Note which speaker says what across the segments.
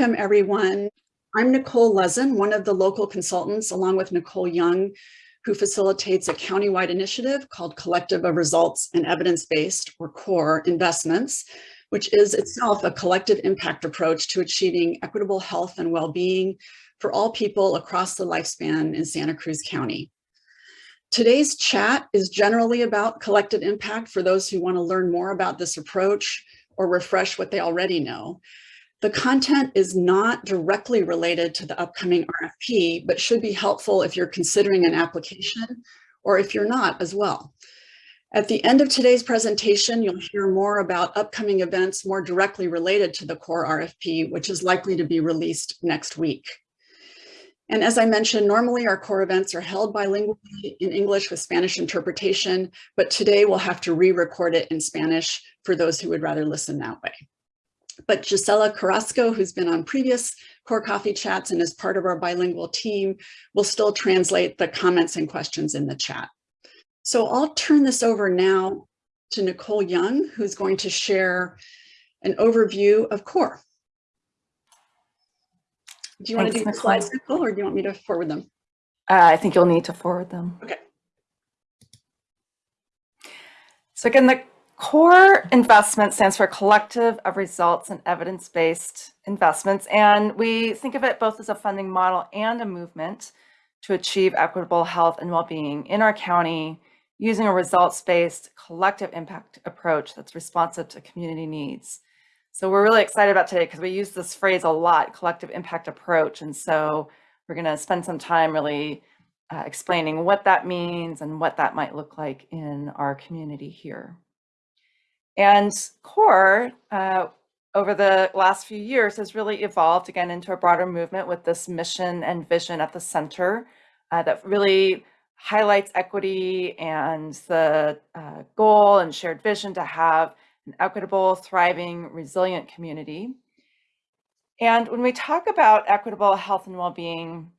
Speaker 1: Welcome, everyone. I'm Nicole Lezen, one of the local consultants, along with Nicole Young, who facilitates a countywide initiative called Collective of Results and Evidence-Based, or CORE, investments, which is itself a collective impact approach to achieving equitable health and well-being for all people across the lifespan in Santa Cruz County. Today's chat is generally about collective impact for those who want to learn more about this approach or refresh what they already know. The content is not directly related to the upcoming RFP, but should be helpful if you're considering an application or if you're not as well. At the end of today's presentation, you'll hear more about upcoming events more directly related to the core RFP, which is likely to be released next week. And as I mentioned, normally our core events are held bilingually in English with Spanish interpretation, but today we'll have to re-record it in Spanish for those who would rather listen that way. But Gisela Carrasco, who's been on previous Core Coffee Chats and is part of our bilingual team, will still translate the comments and questions in the chat. So I'll turn this over now to Nicole Young, who's going to share an overview of CORE. Do you Thanks, want to do the slides, Nicole, or do you want me to forward them?
Speaker 2: Uh, I think you'll need to forward them.
Speaker 1: Okay.
Speaker 2: So again, the core investment stands for collective of results and evidence-based investments. And we think of it both as a funding model and a movement to achieve equitable health and well-being in our county using a results-based collective impact approach that's responsive to community needs. So we're really excited about today because we use this phrase a lot, collective impact approach. And so we're going to spend some time really uh, explaining what that means and what that might look like in our community here. And CORE, uh, over the last few years, has really evolved again into a broader movement with this mission and vision at the center uh, that really highlights equity and the uh, goal and shared vision to have an equitable, thriving, resilient community. And when we talk about equitable health and well-being,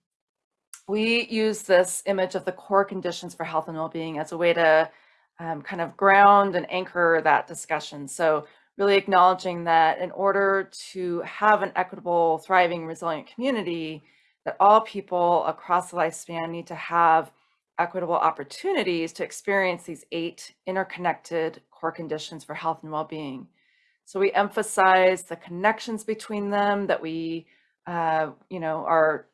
Speaker 2: we use this image of the core conditions for health and well-being as a way to um, kind of ground and anchor that discussion. So really acknowledging that in order to have an equitable, thriving, resilient community, that all people across the lifespan need to have equitable opportunities to experience these eight interconnected core conditions for health and well-being. So we emphasize the connections between them that we, uh, you know, are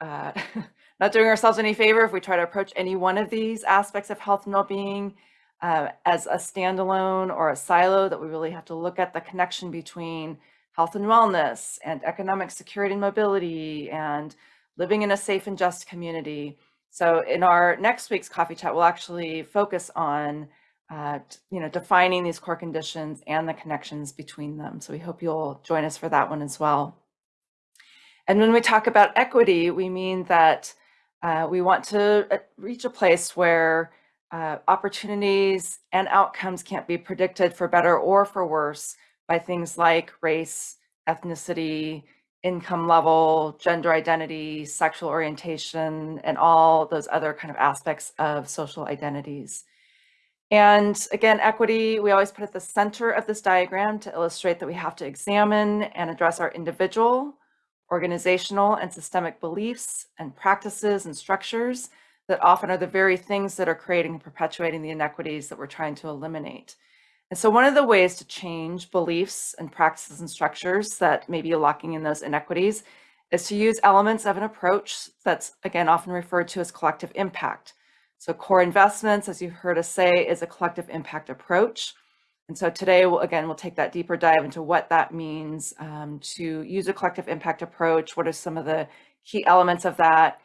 Speaker 2: uh, not doing ourselves any favor if we try to approach any one of these aspects of health and well-being uh, as a standalone or a silo that we really have to look at the connection between health and wellness and economic security and mobility and living in a safe and just community. So in our next week's coffee chat, we'll actually focus on uh, you know, defining these core conditions and the connections between them. So we hope you'll join us for that one as well. And when we talk about equity, we mean that uh, we want to uh, reach a place where uh, opportunities and outcomes can't be predicted for better or for worse by things like race, ethnicity, income level, gender identity, sexual orientation, and all those other kind of aspects of social identities. And again, equity, we always put at the center of this diagram to illustrate that we have to examine and address our individual, organizational, and systemic beliefs and practices and structures that often are the very things that are creating and perpetuating the inequities that we're trying to eliminate. And so one of the ways to change beliefs and practices and structures that may be locking in those inequities is to use elements of an approach that's, again, often referred to as collective impact. So core investments, as you heard us say, is a collective impact approach. And so today, we'll, again, we'll take that deeper dive into what that means um, to use a collective impact approach. What are some of the key elements of that?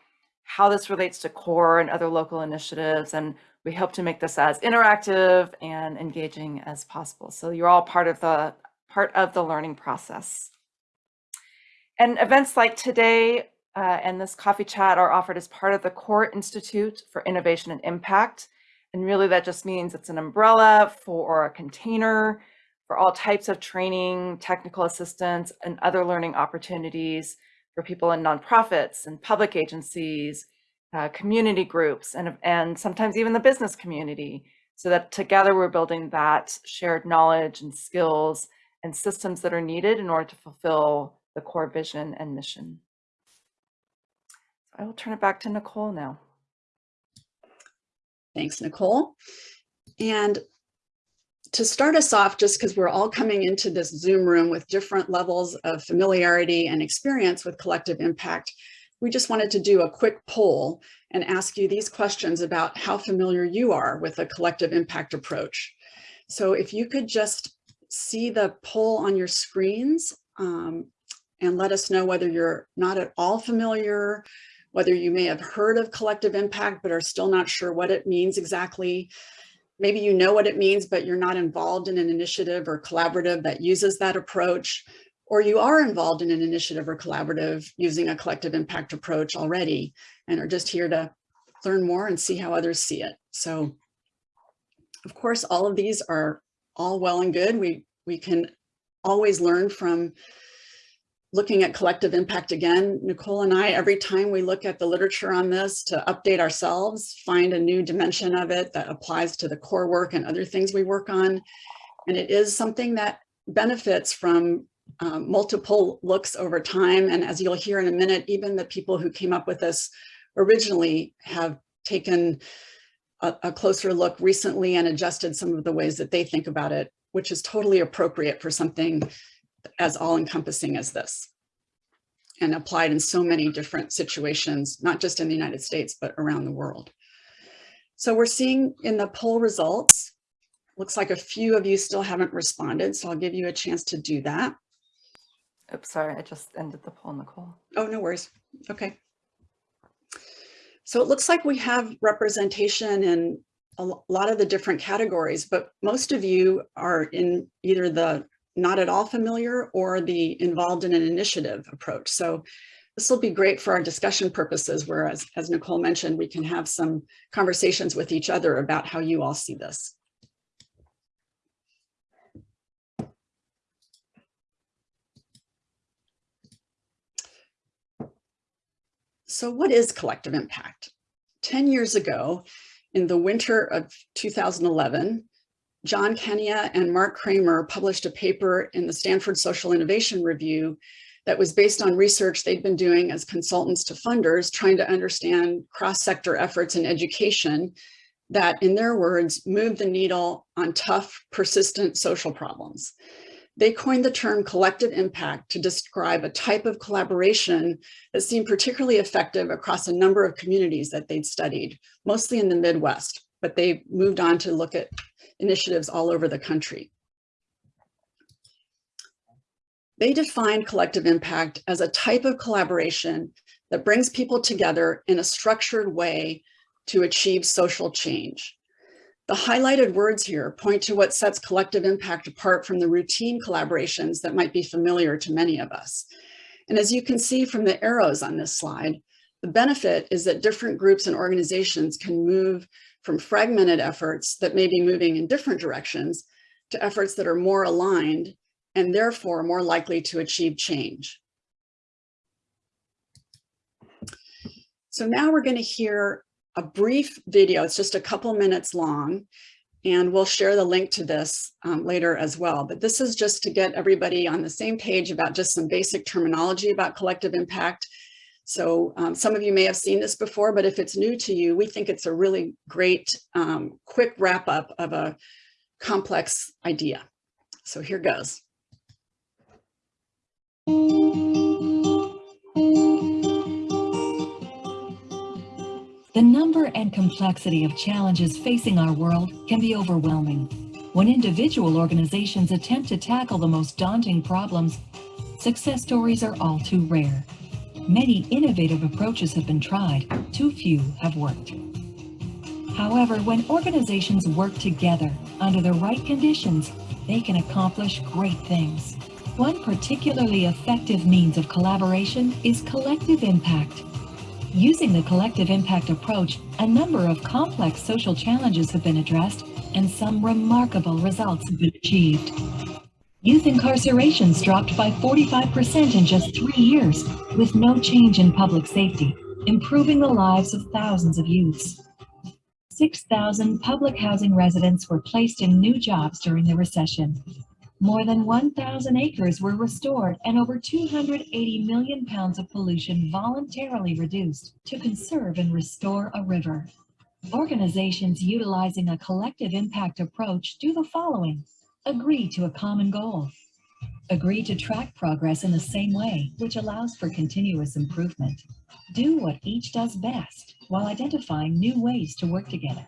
Speaker 2: How this relates to core and other local initiatives, and we hope to make this as interactive and engaging as possible. So you're all part of the part of the learning process. And events like today uh, and this coffee chat are offered as part of the Core Institute for Innovation and Impact. And really that just means it's an umbrella for a container for all types of training, technical assistance, and other learning opportunities for people in nonprofits and public agencies, uh, community groups, and, and sometimes even the business community, so that together we're building that shared knowledge and skills and systems that are needed in order to fulfill the core vision and mission. I will turn it back to Nicole now.
Speaker 1: Thanks, Nicole. And to start us off, just because we're all coming into this Zoom room with different levels of familiarity and experience with collective impact, we just wanted to do a quick poll and ask you these questions about how familiar you are with a collective impact approach. So if you could just see the poll on your screens um, and let us know whether you're not at all familiar, whether you may have heard of collective impact, but are still not sure what it means exactly. Maybe you know what it means, but you're not involved in an initiative or collaborative that uses that approach, or you are involved in an initiative or collaborative using a collective impact approach already and are just here to learn more and see how others see it. So of course, all of these are all well and good. We, we can always learn from looking at collective impact again. Nicole and I, every time we look at the literature on this to update ourselves, find a new dimension of it that applies to the core work and other things we work on. And it is something that benefits from um, multiple looks over time. And as you'll hear in a minute, even the people who came up with this originally have taken a, a closer look recently and adjusted some of the ways that they think about it, which is totally appropriate for something as all encompassing as this and applied in so many different situations, not just in the United States, but around the world. So we're seeing in the poll results, looks like a few of you still haven't responded, so I'll give you a chance to do that.
Speaker 2: Oops, sorry, I just ended the poll, Nicole.
Speaker 1: Oh, no worries. Okay. So it looks like we have representation in a lot of the different categories, but most of you are in either the not at all familiar or the involved in an initiative approach. So this will be great for our discussion purposes, whereas, as Nicole mentioned, we can have some conversations with each other about how you all see this. So what is collective impact? 10 years ago, in the winter of 2011, John Kania and Mark Kramer published a paper in the Stanford Social Innovation Review that was based on research they'd been doing as consultants to funders, trying to understand cross-sector efforts in education that, in their words, moved the needle on tough, persistent social problems. They coined the term collective impact to describe a type of collaboration that seemed particularly effective across a number of communities that they'd studied, mostly in the Midwest, but they moved on to look at initiatives all over the country. They define collective impact as a type of collaboration that brings people together in a structured way to achieve social change. The highlighted words here point to what sets collective impact apart from the routine collaborations that might be familiar to many of us. And as you can see from the arrows on this slide, the benefit is that different groups and organizations can move from fragmented efforts that may be moving in different directions to efforts that are more aligned and therefore more likely to achieve change. So now we're going to hear a brief video. It's just a couple minutes long, and we'll share the link to this um, later as well. But this is just to get everybody on the same page about just some basic terminology about collective impact. So um, some of you may have seen this before, but if it's new to you, we think it's a really great um, quick wrap up of a complex idea. So here goes.
Speaker 3: The number and complexity of challenges facing our world can be overwhelming. When individual organizations attempt to tackle the most daunting problems, success stories are all too rare. Many innovative approaches have been tried, too few have worked. However, when organizations work together under the right conditions, they can accomplish great things. One particularly effective means of collaboration is collective impact. Using the collective impact approach, a number of complex social challenges have been addressed and some remarkable results have been achieved. Youth incarcerations dropped by 45% in just three years, with no change in public safety, improving the lives of thousands of youths. 6,000 public housing residents were placed in new jobs during the recession. More than 1,000 acres were restored and over 280 million pounds of pollution voluntarily reduced to conserve and restore a river. Organizations utilizing a collective impact approach do the following. Agree to a common goal. Agree to track progress in the same way, which allows for continuous improvement. Do what each does best while identifying new ways to work together.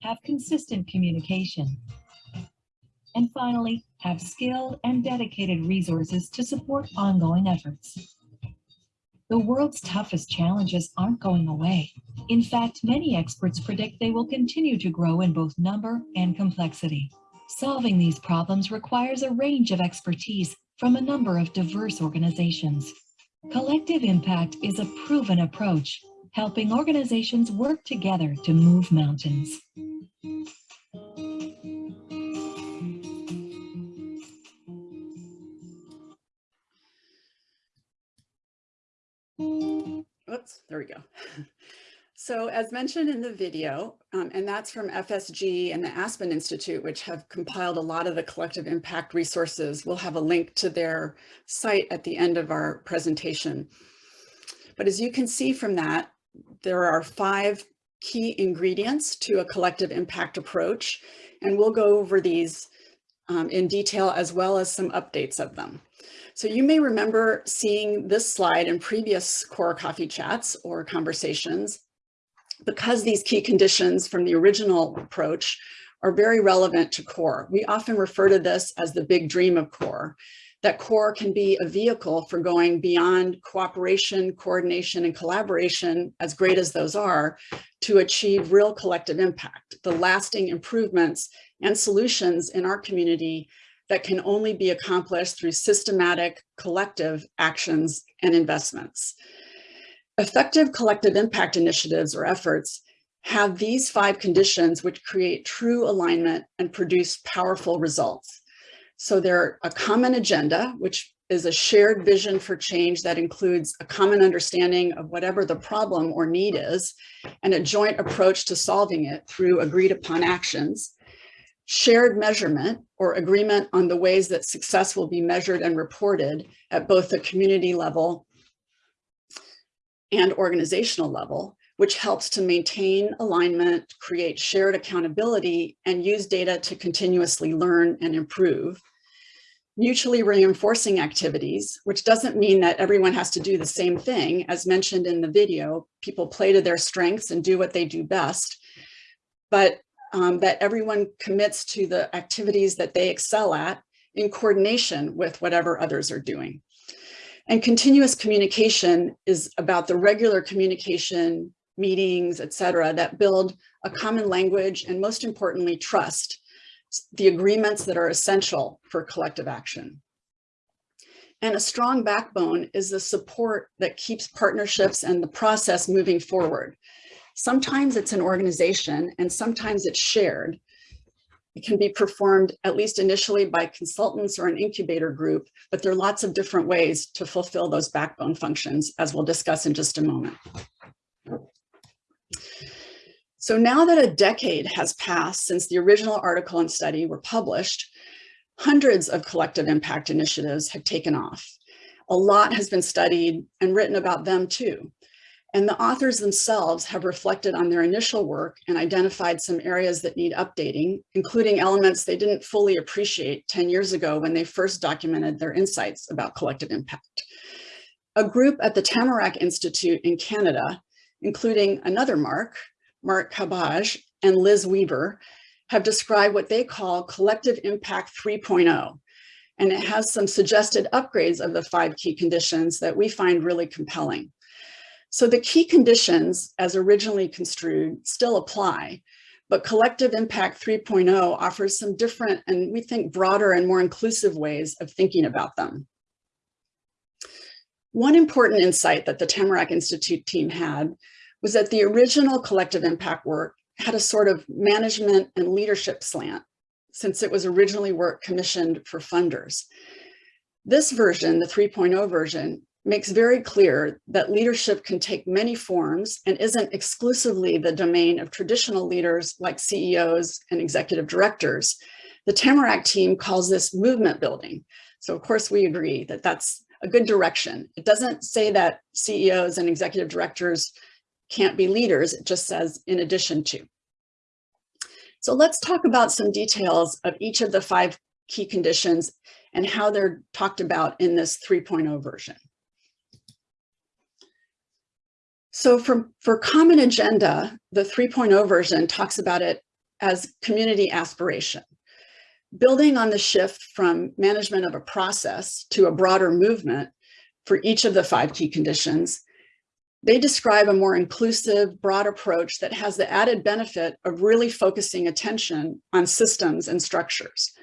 Speaker 3: Have consistent communication. And finally, have skilled and dedicated resources to support ongoing efforts. The world's toughest challenges aren't going away. In fact, many experts predict they will continue to grow in both number and complexity. Solving these problems requires a range of expertise from a number of diverse organizations. Collective impact is a proven approach, helping organizations work together to move mountains.
Speaker 1: Oops, there we go. So as mentioned in the video, um, and that's from FSG and the Aspen Institute, which have compiled a lot of the collective impact resources. We'll have a link to their site at the end of our presentation. But as you can see from that, there are five key ingredients to a collective impact approach, and we'll go over these um, in detail as well as some updates of them. So you may remember seeing this slide in previous core coffee chats or conversations because these key conditions from the original approach are very relevant to CORE. We often refer to this as the big dream of CORE, that CORE can be a vehicle for going beyond cooperation, coordination, and collaboration, as great as those are, to achieve real collective impact, the lasting improvements and solutions in our community that can only be accomplished through systematic collective actions and investments. Effective collective impact initiatives or efforts have these five conditions which create true alignment and produce powerful results. So they're a common agenda, which is a shared vision for change that includes a common understanding of whatever the problem or need is, and a joint approach to solving it through agreed upon actions, shared measurement or agreement on the ways that success will be measured and reported at both the community level and organizational level, which helps to maintain alignment, create shared accountability, and use data to continuously learn and improve. Mutually reinforcing activities, which doesn't mean that everyone has to do the same thing. As mentioned in the video, people play to their strengths and do what they do best, but um, that everyone commits to the activities that they excel at in coordination with whatever others are doing. And continuous communication is about the regular communication, meetings, et cetera, that build a common language and most importantly, trust, the agreements that are essential for collective action. And a strong backbone is the support that keeps partnerships and the process moving forward. Sometimes it's an organization and sometimes it's shared, it can be performed at least initially by consultants or an incubator group, but there are lots of different ways to fulfill those backbone functions, as we'll discuss in just a moment. So now that a decade has passed since the original article and study were published, hundreds of collective impact initiatives have taken off. A lot has been studied and written about them too. And the authors themselves have reflected on their initial work and identified some areas that need updating, including elements they didn't fully appreciate 10 years ago when they first documented their insights about collective impact. A group at the Tamarack Institute in Canada, including another Mark, Mark Cabaj and Liz Weaver, have described what they call collective impact 3.0. And it has some suggested upgrades of the five key conditions that we find really compelling. So the key conditions as originally construed still apply, but Collective Impact 3.0 offers some different and we think broader and more inclusive ways of thinking about them. One important insight that the Tamarack Institute team had was that the original collective impact work had a sort of management and leadership slant since it was originally work commissioned for funders. This version, the 3.0 version, makes very clear that leadership can take many forms and isn't exclusively the domain of traditional leaders like CEOs and executive directors, The Tamarack team calls this movement building. So of course we agree that that's a good direction. It doesn't say that CEOs and executive directors can't be leaders. It just says in addition to. So let's talk about some details of each of the five key conditions and how they're talked about in this 3.0 version. So for, for common agenda, the 3.0 version talks about it as community aspiration. Building on the shift from management of a process to a broader movement for each of the five key conditions, they describe a more inclusive, broad approach that has the added benefit of really focusing attention on systems and structures.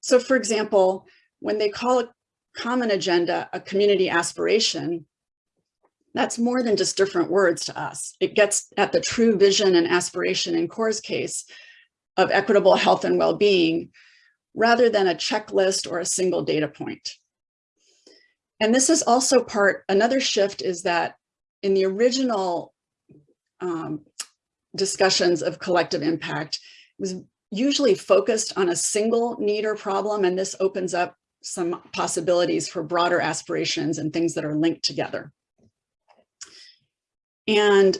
Speaker 1: So for example, when they call a common agenda a community aspiration, that's more than just different words to us. It gets at the true vision and aspiration in CORE's case of equitable health and well-being, rather than a checklist or a single data point. And this is also part, another shift is that in the original um, discussions of collective impact, it was usually focused on a single need or problem, and this opens up some possibilities for broader aspirations and things that are linked together. And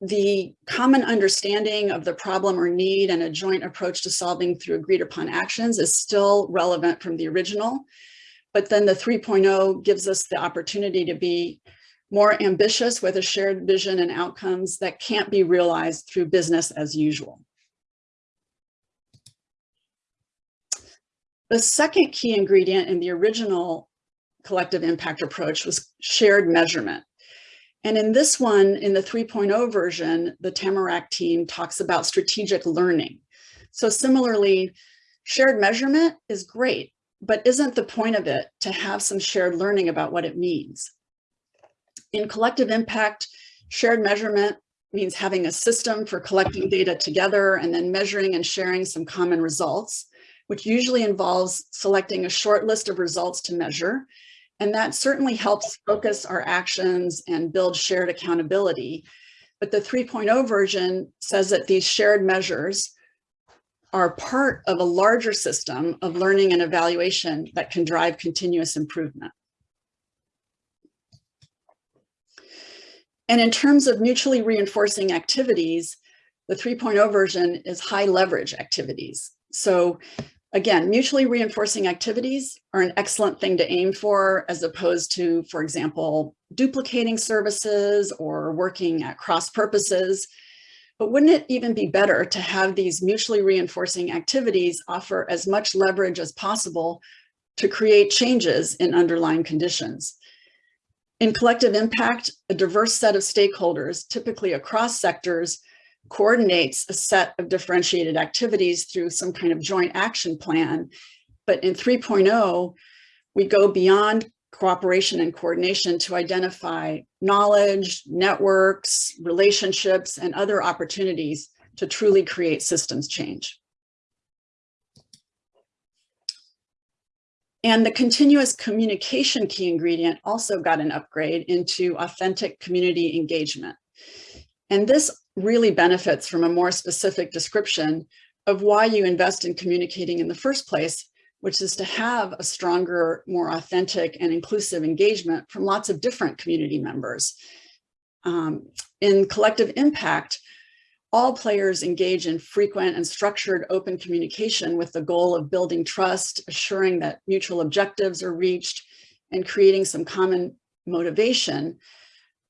Speaker 1: the common understanding of the problem or need and a joint approach to solving through agreed upon actions is still relevant from the original. But then the 3.0 gives us the opportunity to be more ambitious with a shared vision and outcomes that can't be realized through business as usual. The second key ingredient in the original collective impact approach was shared measurement. And in this one, in the 3.0 version, the Tamarack team talks about strategic learning. So similarly, shared measurement is great, but isn't the point of it to have some shared learning about what it means? In collective impact, shared measurement means having a system for collecting data together and then measuring and sharing some common results, which usually involves selecting a short list of results to measure and that certainly helps focus our actions and build shared accountability. But the 3.0 version says that these shared measures are part of a larger system of learning and evaluation that can drive continuous improvement. And in terms of mutually reinforcing activities, the 3.0 version is high leverage activities. So Again, mutually reinforcing activities are an excellent thing to aim for as opposed to, for example, duplicating services or working at cross purposes. But wouldn't it even be better to have these mutually reinforcing activities offer as much leverage as possible to create changes in underlying conditions? In collective impact, a diverse set of stakeholders, typically across sectors, coordinates a set of differentiated activities through some kind of joint action plan. But in 3.0, we go beyond cooperation and coordination to identify knowledge, networks, relationships, and other opportunities to truly create systems change. And the continuous communication key ingredient also got an upgrade into authentic community engagement. And this really benefits from a more specific description of why you invest in communicating in the first place, which is to have a stronger, more authentic and inclusive engagement from lots of different community members. Um, in collective impact, all players engage in frequent and structured open communication with the goal of building trust, assuring that mutual objectives are reached, and creating some common motivation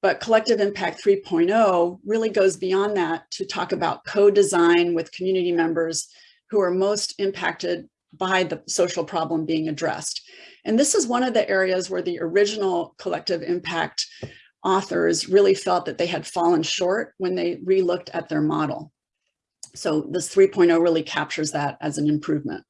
Speaker 1: but Collective Impact 3.0 really goes beyond that to talk about co-design with community members who are most impacted by the social problem being addressed. And this is one of the areas where the original Collective Impact authors really felt that they had fallen short when they relooked at their model. So this 3.0 really captures that as an improvement.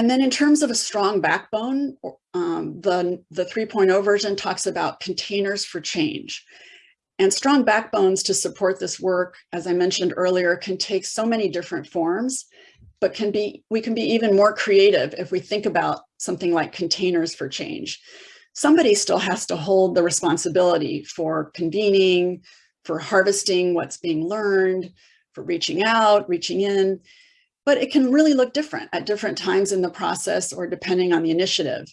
Speaker 1: And then in terms of a strong backbone, um, the, the 3.0 version talks about containers for change. And strong backbones to support this work, as I mentioned earlier, can take so many different forms, but can be we can be even more creative if we think about something like containers for change. Somebody still has to hold the responsibility for convening, for harvesting what's being learned, for reaching out, reaching in, but it can really look different at different times in the process or depending on the initiative.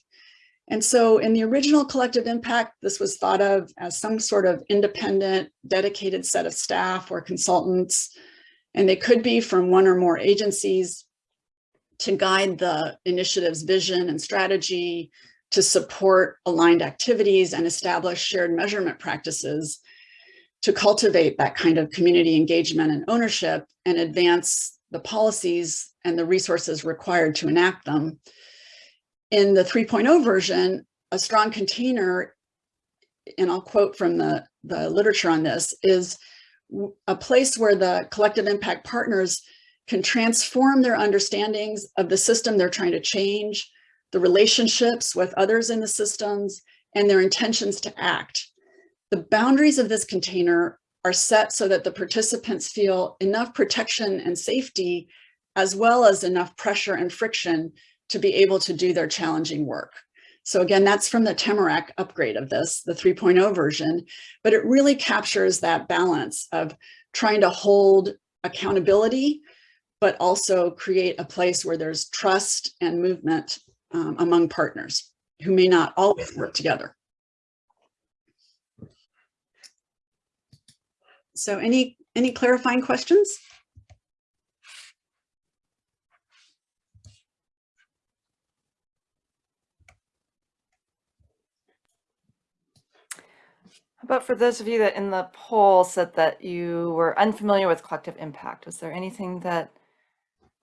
Speaker 1: And so in the original collective impact, this was thought of as some sort of independent, dedicated set of staff or consultants, and they could be from one or more agencies to guide the initiative's vision and strategy, to support aligned activities and establish shared measurement practices, to cultivate that kind of community engagement and ownership and advance the policies and the resources required to enact them. In the 3.0 version, a strong container, and I'll quote from the, the literature on this, is a place where the collective impact partners can transform their understandings of the system they're trying to change, the relationships with others in the systems, and their intentions to act. The boundaries of this container are set so that the participants feel enough protection and safety, as well as enough pressure and friction to be able to do their challenging work. So again, that's from the Tamarack upgrade of this, the 3.0 version, but it really captures that balance of trying to hold accountability, but also create a place where there's trust and movement um, among partners who may not always work together. So any, any clarifying questions?
Speaker 2: About for those of you that in the poll said that you were unfamiliar with collective impact? Was there anything that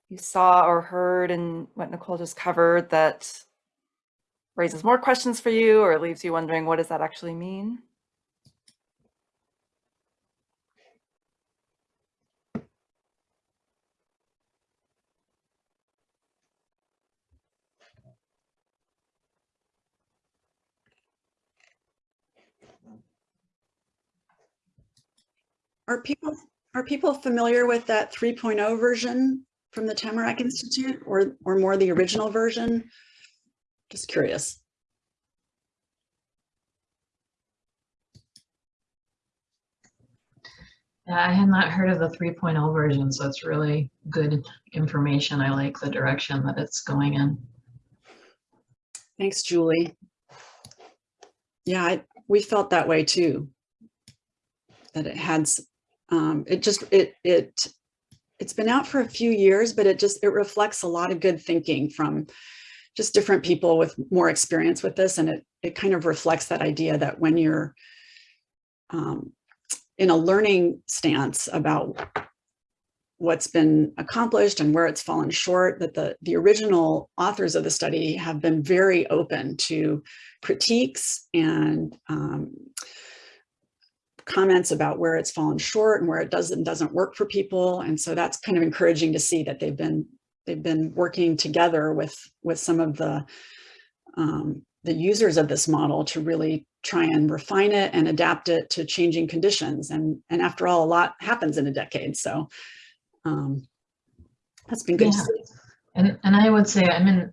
Speaker 2: you saw or heard in what Nicole just covered that raises more questions for you or leaves you wondering what does that actually mean?
Speaker 1: Are people, are people familiar with that 3.0 version from the Tamarack Institute or, or more the original version? Just curious.
Speaker 4: Yeah, I had not heard of the 3.0 version, so it's really good information. I like the direction that it's going in.
Speaker 1: Thanks, Julie. Yeah, I, we felt that way too. That it had, um, it just, it, it, it's been out for a few years, but it just, it reflects a lot of good thinking from just different people with more experience with this. And it, it kind of reflects that idea that when you're um, in a learning stance about what's been accomplished and where it's fallen short, that the, the original authors of the study have been very open to critiques and um, comments about where it's fallen short and where it doesn't doesn't work for people. And so that's kind of encouraging to see that they've been they've been working together with with some of the um, the users of this model to really try and refine it and adapt it to changing conditions. And, and after all, a lot happens in a decade. So um, that's been good. to
Speaker 4: Yeah.
Speaker 1: see.
Speaker 4: And and I would say I'm in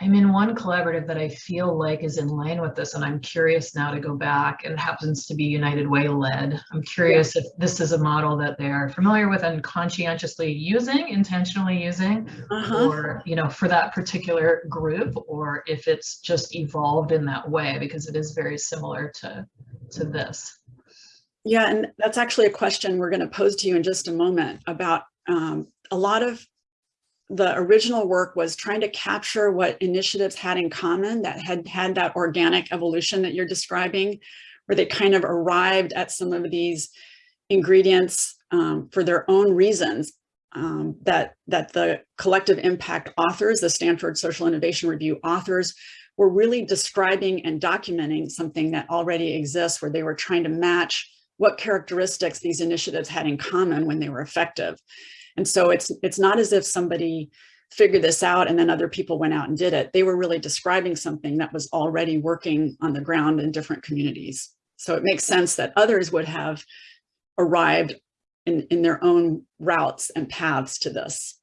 Speaker 4: I'm in one collaborative that I feel like is in line with this, and I'm curious now to go back. And it happens to be United Way led. I'm curious if this is a model that they're familiar with and conscientiously using, intentionally using,
Speaker 1: Uh-huh.
Speaker 4: or you know, for that particular group, or if it's just evolved in that way because it is very similar to to this.
Speaker 1: Yeah, and that's actually a question we're going to pose to you in just a moment about um, a lot of the original work was trying to capture what initiatives had in common that had had that organic evolution that you're describing, where they kind of arrived at some of these ingredients um, for their own reasons um, that, that the collective impact authors, the Stanford Social Innovation Review authors, were really describing and documenting something that already exists where they were trying to match what characteristics these initiatives had in common when they were effective. And so it's, it's not as if somebody figured this out and then other people went out and did it. They were really describing something that was already working on the ground in different communities. So it makes sense that others would have arrived in, in their own routes and paths to this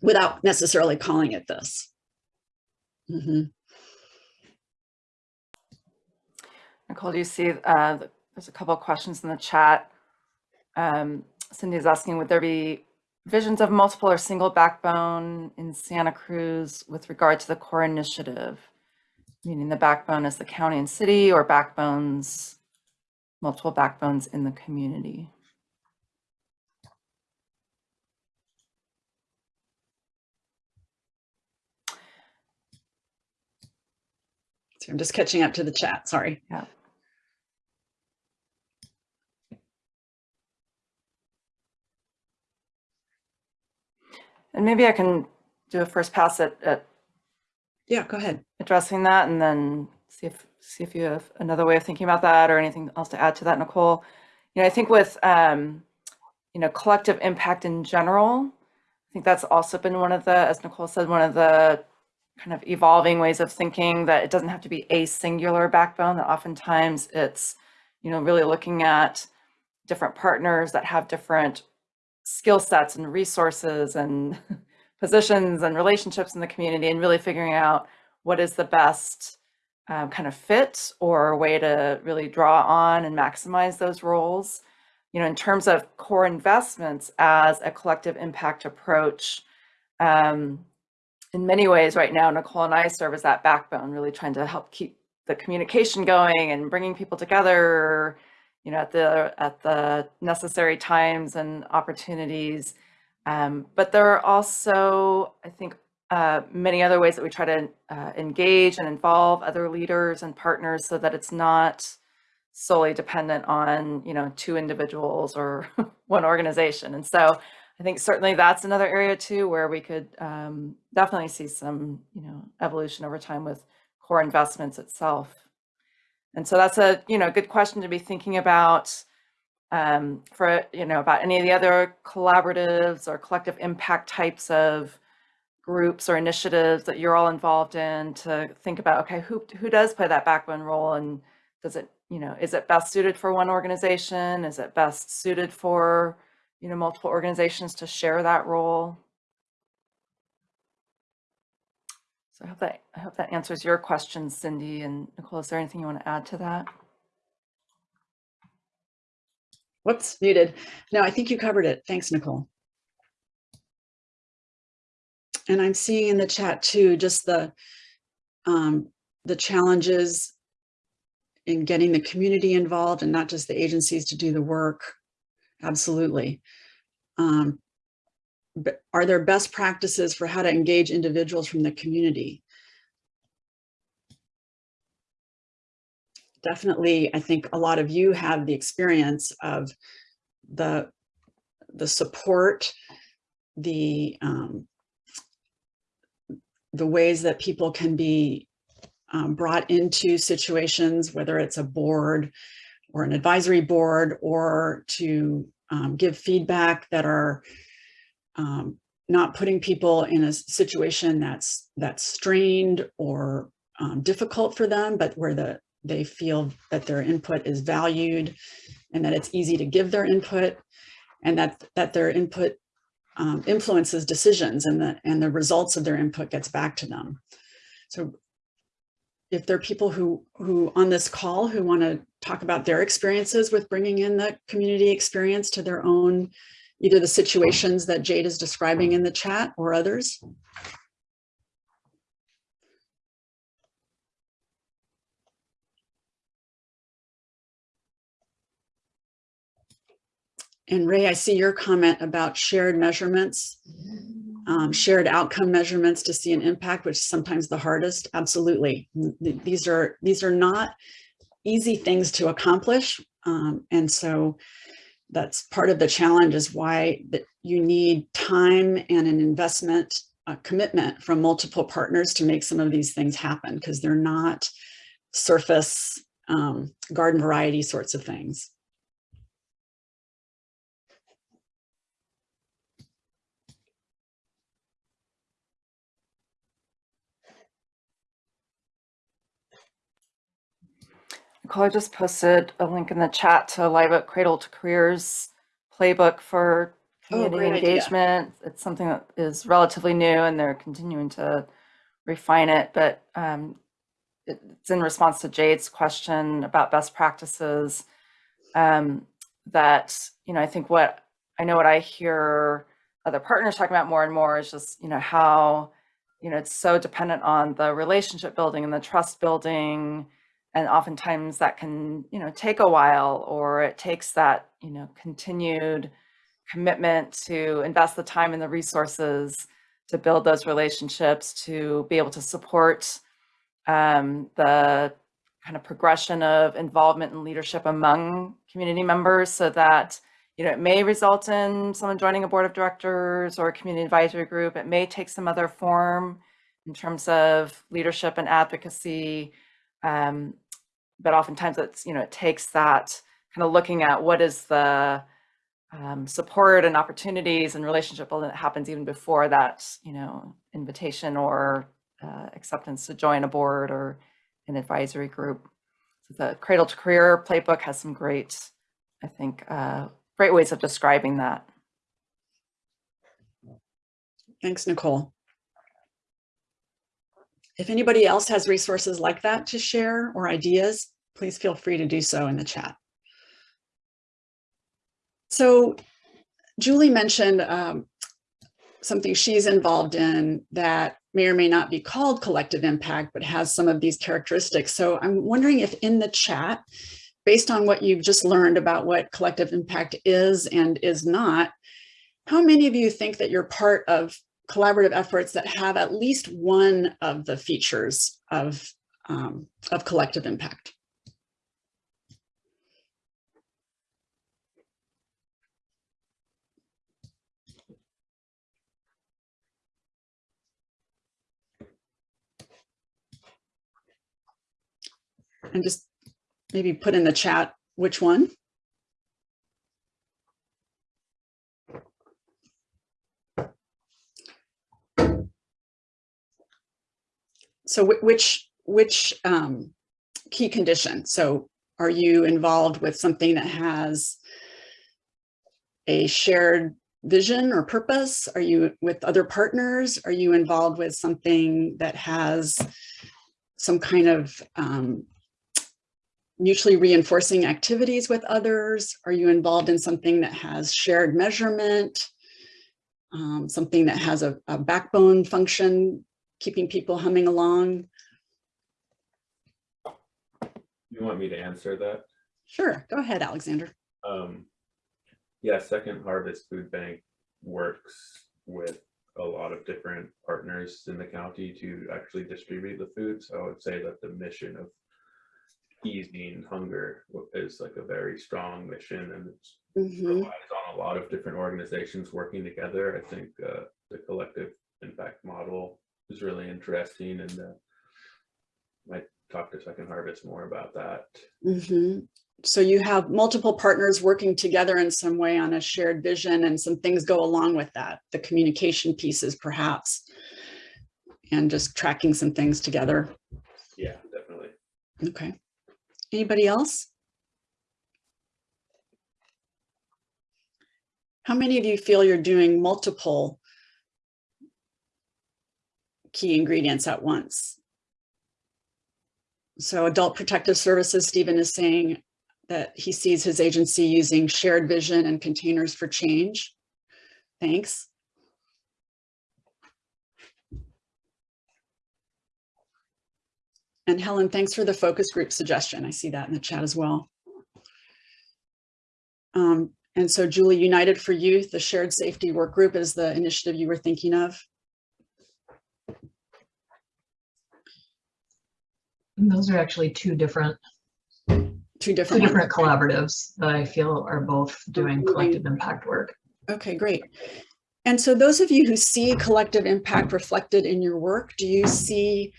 Speaker 1: without necessarily calling it this. Mhm.
Speaker 2: Nicole, do you see, uh, there's a couple of questions in the chat. Um, Cindy's asking, would there be visions of multiple or single backbone in Santa Cruz with regard to the core initiative? Meaning the backbone is the county and city or backbones, multiple backbones in the community?
Speaker 1: So I'm just catching up to the chat, sorry.
Speaker 2: Yeah. And maybe I can do a first pass at, at
Speaker 1: Yeah, go ahead.
Speaker 2: addressing that and then see if, see if you have another way of thinking about that or anything else to add to that, Nicole. You know, I think with, um, you know, collective impact in general, I think that's also been one of the, as Nicole said, one of the kind of evolving ways of thinking that it doesn't have to be a singular backbone, that oftentimes it's, you know, really looking at different partners that have different skill sets and resources and positions and relationships in the community and really figuring out what is the best um, kind of fit or way to really draw on and maximize those roles. You know, in terms of core investments as a collective impact approach, um, in many ways right now, Nicole and I serve as that backbone, really trying to help keep the communication going and bringing people together, you know, at the at the necessary times and opportunities. Um, but there are also, I think, uh, many other ways that we try to uh, engage and involve other leaders and partners so that it's not solely dependent on, you know, two individuals or one organization. And so I think certainly that's another area too where we could um, definitely see some, you know, evolution over time with core investments itself. And so that's a, you know, good question to be thinking about um, for, you know, about any of the other collaboratives or collective impact types of groups or initiatives that you're all involved in to think about, okay, who, who does play that backbone role and does it, you know, is it best suited for one organization? Is it best suited for, you know, multiple organizations to share that role? So I hope that, I hope that answers your question, Cindy and Nicole. Is there anything you want to add to that?
Speaker 1: Whoops, muted. No, I think you covered it. Thanks, Nicole. And I'm seeing in the chat too, just the, um, the challenges in getting the community involved and not just the agencies to do the work. Absolutely. Um, are there best practices for how to engage individuals from the community? Definitely, I think a lot of you have the experience of the, the support, the, um, the ways that people can be um, brought into situations, whether it's a board or an advisory board, or to um, give feedback that are um, not putting people in a situation that's that's strained or um, difficult for them, but where the they feel that their input is valued and that it's easy to give their input and that that their input um, influences decisions and the and the results of their input gets back to them. So if there are people who who on this call who want to talk about their experiences with bringing in the community experience to their own, either the situations that Jade is describing in the chat or others. And Ray, I see your comment about shared measurements, um, shared outcome measurements to see an impact, which is sometimes the hardest. Absolutely. These are, these are not easy things to accomplish. Um, and so that's part of the challenge is why that you need time and an investment a commitment from multiple partners to make some of these things happen because they're not surface um, garden variety sorts of things.
Speaker 2: Nicole, I just posted a link in the chat to Live Oak Cradle to Careers playbook for
Speaker 1: Oh,
Speaker 2: community
Speaker 1: great idea.
Speaker 2: engagement. It's something that is relatively new and they're continuing to refine it, but um, it- it's in response to Jade's question about best practices. Um, that, you know, I think what I know what I hear other partners talking about more and more is just, you know, how, you know, it's so dependent on the relationship building and the trust building. And oftentimes that can, you know, take a while or it takes that, you know, continued commitment to invest the time and the resources to build those relationships, to be able to support um, the kind of progression of involvement and leadership among community members so that you know, it may result in someone joining a board of directors or a community advisory group. It may take some other form in terms of leadership and advocacy. Um, but oftentimes it's, you know, it takes that kind of looking at what is the um, support and opportunities and relationship building that happens even before that, you know, invitation or uh, acceptance to join a board or an advisory group. So the Cradle to Career playbook has some great, I think, uh, great ways of describing that.
Speaker 1: Thanks, Nicole. If anybody else has resources like that to share or ideas, please feel free to do so in the chat. So Julie mentioned um, something she's involved in that may or may not be called collective impact, but has some of these characteristics. So I'm wondering if in the chat, based on what you've just learned about what collective impact is and is not, how many of you think that you're part of collaborative efforts that have at least one of the features of, um, of collective impact? And just maybe put in the chat which one. So which which um, key condition? So are you involved with something that has a shared vision or purpose? Are you with other partners? Are you involved with something that has some kind of um, mutually reinforcing activities with others? Are you involved in something that has shared measurement? Um, something that has a, a backbone function, keeping people humming along?
Speaker 5: You want me to answer that?
Speaker 1: Sure, go ahead, Alexander.
Speaker 5: Um, yeah, Second Harvest Food Bank works with a lot of different partners in the county to actually distribute the food. So I would say that the mission of easing hunger is like a very strong mission and it's
Speaker 1: Mhm.
Speaker 5: relies on a lot of different organizations working together. I think uh, the collective impact model is really interesting and uh, might talk to Second Harvest more about that.
Speaker 1: Mhm. So you have multiple partners working together in some way on a shared vision and some things go along with that, the communication pieces perhaps, and just tracking some things together.
Speaker 5: Yeah, definitely.
Speaker 1: Okay. Anybody else? How many of you feel you're doing multiple key ingredients at once? So Adult Protective Services, Stephen is saying that he sees his agency using shared vision and containers for change. Thanks. And Helen, thanks for the focus group suggestion. I see that in the chat as well. Um, and so Julie, United for Youth, the shared safety work group is the initiative you were thinking of.
Speaker 4: Those are actually two different,
Speaker 1: Two different. two
Speaker 4: different collaboratives that I feel are both doing collective impact work.
Speaker 1: Okay, great. And so those of you who see collective impact reflected in your work, do you see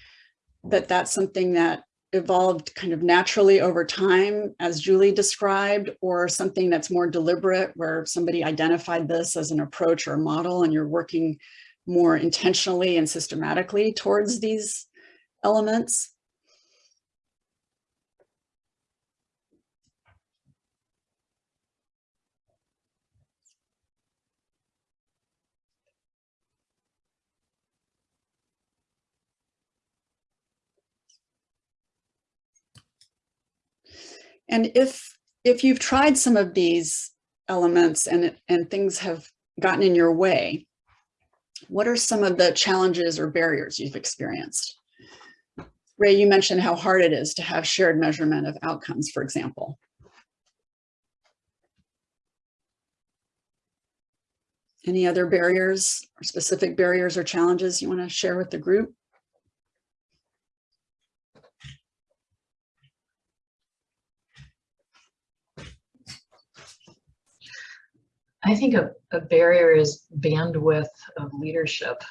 Speaker 1: that that's something that evolved kind of naturally over time, as Julie described, or something that's more deliberate, where somebody identified this as an approach or a model, and you're working more intentionally and systematically towards these elements? And if, if you've tried some of these elements and, and things have gotten in your way, what are some of the challenges or barriers you've experienced? Ray, you mentioned how hard it is to have shared measurement of outcomes, for example. Any other barriers or specific barriers or challenges you want to share with the group?
Speaker 4: I think a, a barrier is bandwidth of leadership.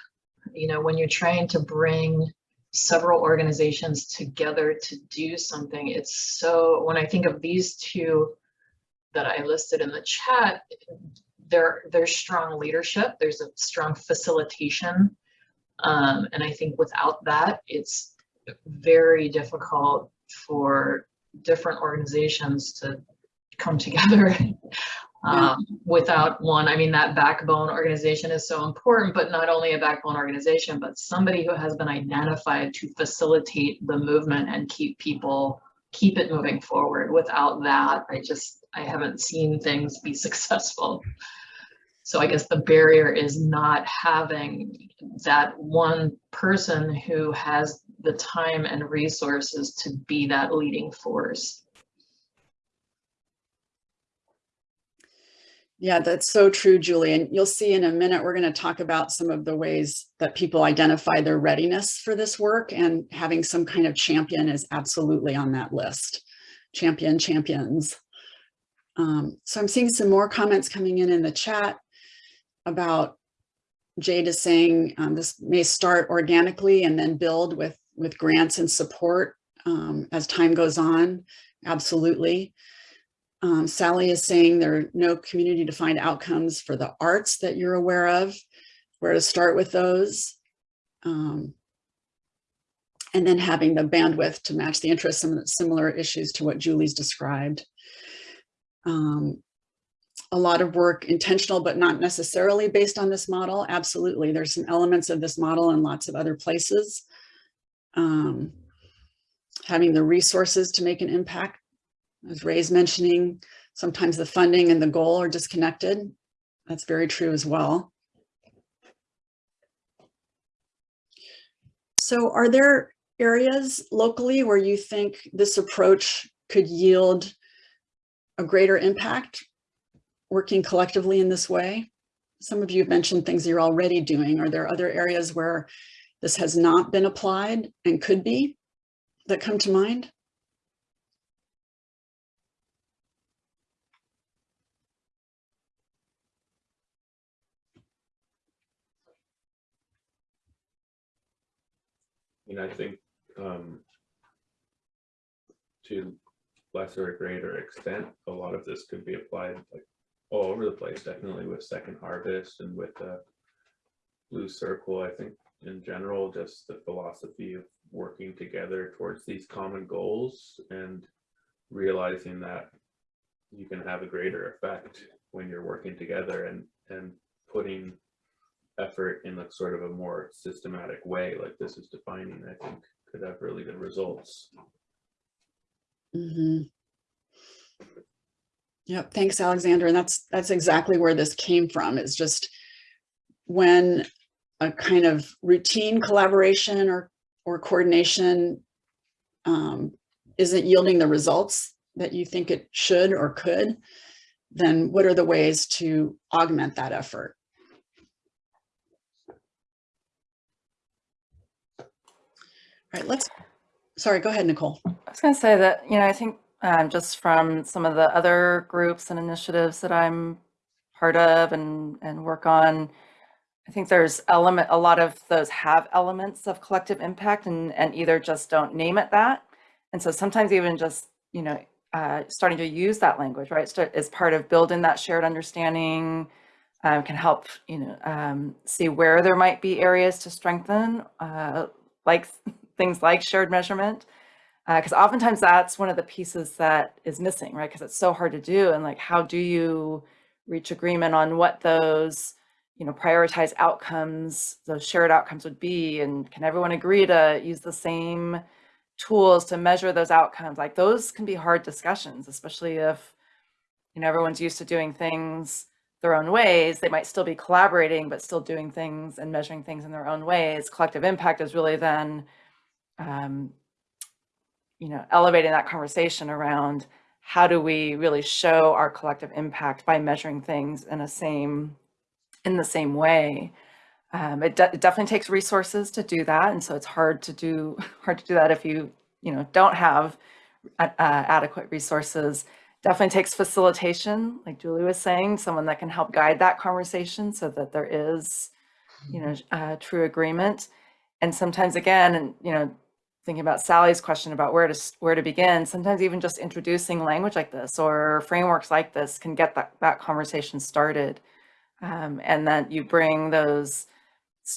Speaker 4: You know, when you're trying to bring several organizations together to do something, it's so, when I think of these two that I listed in the chat, there, there's strong leadership, there's a strong facilitation. Um, and I think without that, it's very difficult for different organizations to come together um, without one. I mean, that backbone organization is so important, but not only a backbone organization, but somebody who has been identified to facilitate the movement and keep people, keep it moving forward. Without that, I just, I haven't seen things be successful. So I guess the barrier is not having that one person who has the time and resources to be that leading force.
Speaker 1: Yeah, that's so true, Julie. And you'll see in a minute, we're going to talk about some of the ways that people identify their readiness for this work and having some kind of champion is absolutely on that list. Champion champions. Um, so I'm seeing some more comments coming in in the chat about Jade is saying um, this may start organically and then build with, with grants and support um, as time goes on. Absolutely. Um, Sally is saying there are no community defined outcomes for the arts that you're aware of, where to start with those. Um, and then having the bandwidth to match the interests, some similar issues to what Julie's described. Um, a lot of work intentional, but not necessarily based on this model. Absolutely, there's some elements of this model in lots of other places. Um, having the resources to make an impact as Ray's mentioning, sometimes the funding and the goal are disconnected. That's very true as well. So are there areas locally where you think this approach could yield a greater impact working collectively in this way? Some of you have mentioned things you're already doing. Are there other areas where this has not been applied and could be that come to mind?
Speaker 5: And I think um, to lesser or greater extent, a lot of this could be applied like all over the place, definitely with Second Harvest and with the Blue Circle. I think in general, just the philosophy of working together towards these common goals and realizing that you can have a greater effect when you're working together and and putting effort in a sort of a more systematic way like this is defining, I think could have really good results.
Speaker 1: Mm -hmm. Yep, thanks, Alexander. And that's that's exactly where this came from. Is just when a kind of routine collaboration or or coordination um, isn't yielding the results that you think it should or could, then what are the ways to augment that effort? All right, let's, sorry, go ahead, Nicole.
Speaker 2: I was going to say that, you know, I think um, just from some of the other groups and initiatives that I'm part of and, and work on, I think there's element, a lot of those have elements of collective impact and, and either just don't name it that. And so sometimes even just, you know, uh, starting to use that language, right, Start, as part of building that shared understanding um, can help, you know, um, see where there might be areas to strengthen, uh, like things like shared measurement because uh, oftentimes that's one of the pieces that is missing, right? Because it's so hard to do. And like, how do you reach agreement on what those, you know, prioritize outcomes, those shared outcomes would be? And can everyone agree to use the same tools to measure those outcomes? Like those can be hard discussions, especially if, you know, everyone's used to doing things their own ways. They might still be collaborating, but still doing things and measuring things in their own ways. Collective impact is really then, um, you know, elevating that conversation around how do we really show our collective impact by measuring things in a same, in the same way. Um, it, de- it definitely takes resources to do that, and so it's hard to do hard to do that if you you know don't have uh, adequate resources. Definitely takes facilitation, like Julie was saying, someone that can help guide that conversation so that there is, you know, uh, true agreement. And sometimes again, and you know, thinking about Sally's question about where to where to begin, sometimes even just introducing language like this or frameworks like this can get that that conversation started. Um, and then you bring those,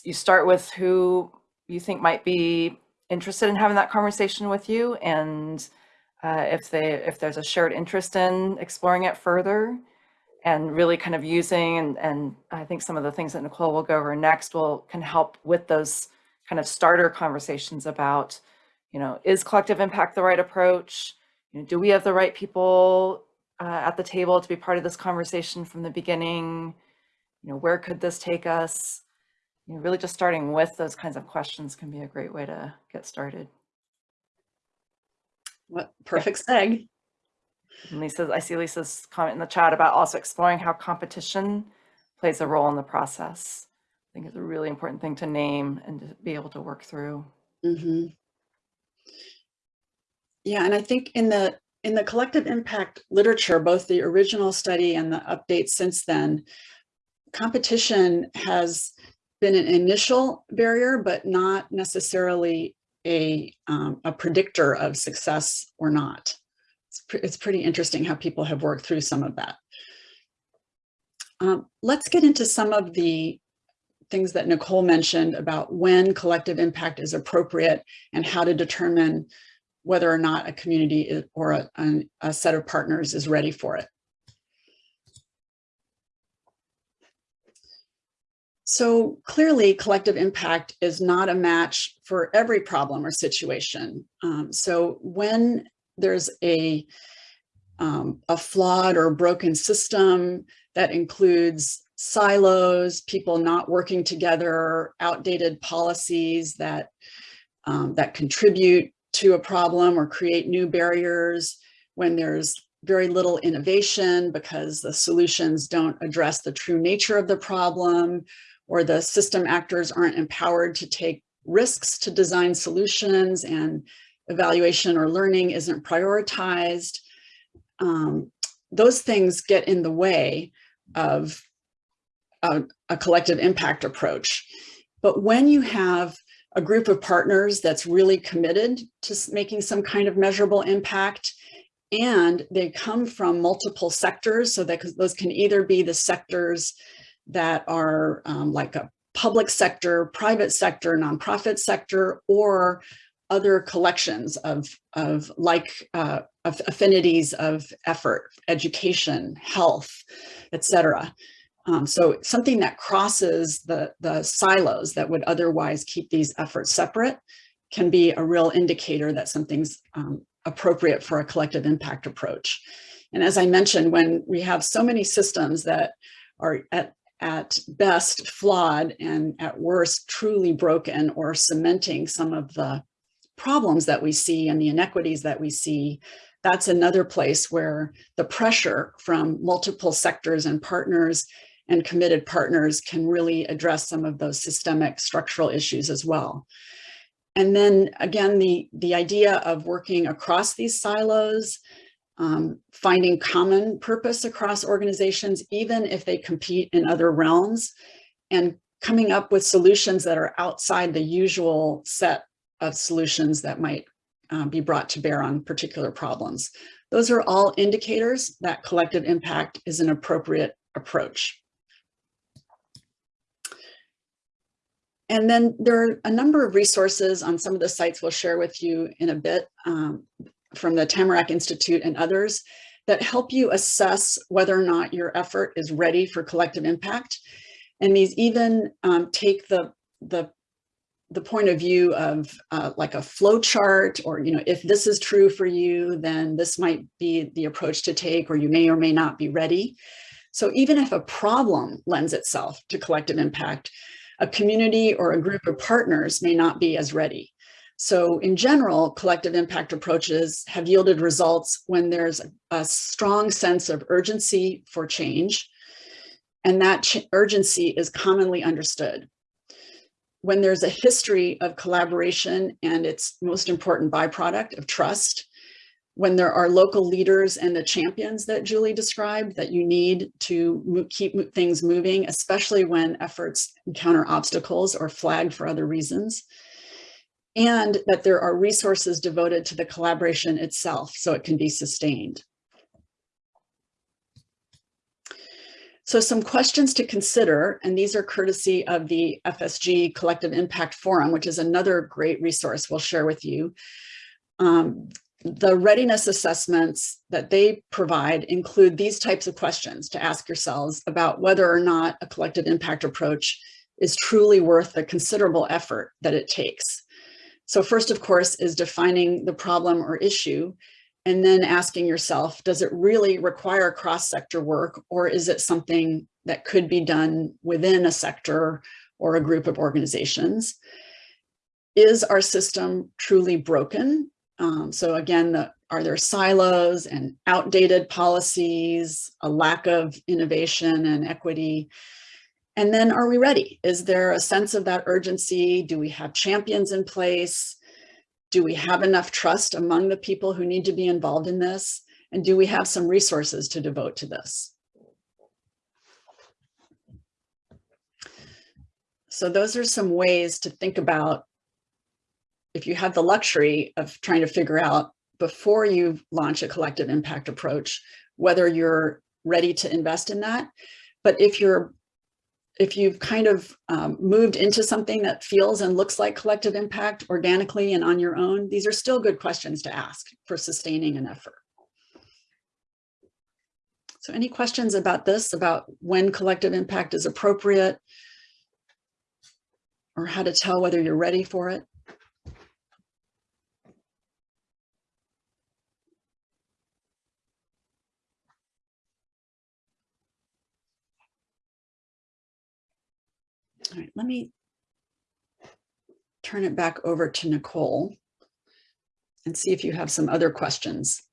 Speaker 2: you start with who you think might be interested in having that conversation with you and uh, if they if there's a shared interest in exploring it further and really kind of using and, and I think some of the things that Nicole will go over next will can help with those kind of starter conversations about, you know, is collective impact the right approach? You know, do we have the right people uh, at the table to be part of this conversation from the beginning? You know, where could this take us? You know, really just starting with those kinds of questions can be a great way to get started.
Speaker 1: What perfect seg.
Speaker 2: And Lisa, I see Lisa's comment in the chat about also exploring how competition plays a role in the process. I think it's a really important thing to name and to be able to work through.
Speaker 1: hmm Yeah, and I think in the in the collective impact literature, both the original study and the updates since then, competition has been an initial barrier, but not necessarily a um, a predictor of success or not. It's, pre- it's pretty interesting how people have worked through some of that. Um, let's get into some of the things that Nicole mentioned about when collective impact is appropriate and how to determine whether or not a community or a, a set of partners is ready for it. So clearly collective impact is not a match for every problem or situation. Um, so when there's a, um, a flawed or broken system that includes silos, people not working together, outdated policies that, um, that contribute to a problem or create new barriers, when there's very little innovation because the solutions don't address the true nature of the problem, or the system actors aren't empowered to take risks to design solutions and evaluation or learning isn't prioritized. Um, those things get in the way of a, a collective impact approach. But when you have a group of partners that's really committed to making some kind of measurable impact, and they come from multiple sectors, so that those can either be the sectors that are um, like a public sector, private sector, nonprofit sector, or other collections of, of like uh, of affinities of effort, education, health, et cetera. Um, so something that crosses the, the silos that would otherwise keep these efforts separate can be a real indicator that something's um, appropriate for a collective impact approach. And as I mentioned, when we have so many systems that are at, at best flawed and at worst truly broken or cementing some of the problems that we see and the inequities that we see, that's another place where the pressure from multiple sectors and partners and committed partners can really address some of those systemic structural issues as well. And then again, the, the idea of working across these silos, um, finding common purpose across organizations, even if they compete in other realms, and coming up with solutions that are outside the usual set of solutions that might uh, be brought to bear on particular problems. Those are all indicators that collective impact is an appropriate approach. And then there are a number of resources on some of the sites we'll share with you in a bit um, from the Tamarack Institute and others that help you assess whether or not your effort is ready for collective impact. And these even um, take the, the the point of view of uh, like a flow chart or, you know, if this is true for you, then this might be the approach to take or you may or may not be ready. So even if a problem lends itself to collective impact, a community or a group of partners may not be as ready. So in general, collective impact approaches have yielded results when there's a strong sense of urgency for change, and that urgency is commonly understood. When there's a history of collaboration and its most important byproduct of trust, when there are local leaders and the champions that Julie described that you need to keep things moving, especially when efforts encounter obstacles or flag for other reasons, and that there are resources devoted to the collaboration itself so it can be sustained. So some questions to consider, and these are courtesy of the FSG Collective Impact Forum, which is another great resource we'll share with you. Um, the readiness assessments that they provide include these types of questions to ask yourselves about whether or not a collective impact approach is truly worth the considerable effort that it takes. So first, of course, is defining the problem or issue and then asking yourself, does it really require cross-sector work or is it something that could be done within a sector or a group of organizations? Is our system truly broken? Um, so again, the, are there silos and outdated policies, a lack of innovation and equity? And then are we ready? Is there a sense of that urgency? Do we have champions in place? Do we have enough trust among the people who need to be involved in this? And do we have some resources to devote to this? So those are some ways to think about if you have the luxury of trying to figure out before you launch a collective impact approach, whether you're ready to invest in that. But if you're if you've kind of um, moved into something that feels and looks like collective impact organically and on your own, these are still good questions to ask for sustaining an effort. So any questions about this, about when collective impact is appropriate or how to tell whether you're ready for it? All right, let me turn it back over to Nicole and see if you have some other questions.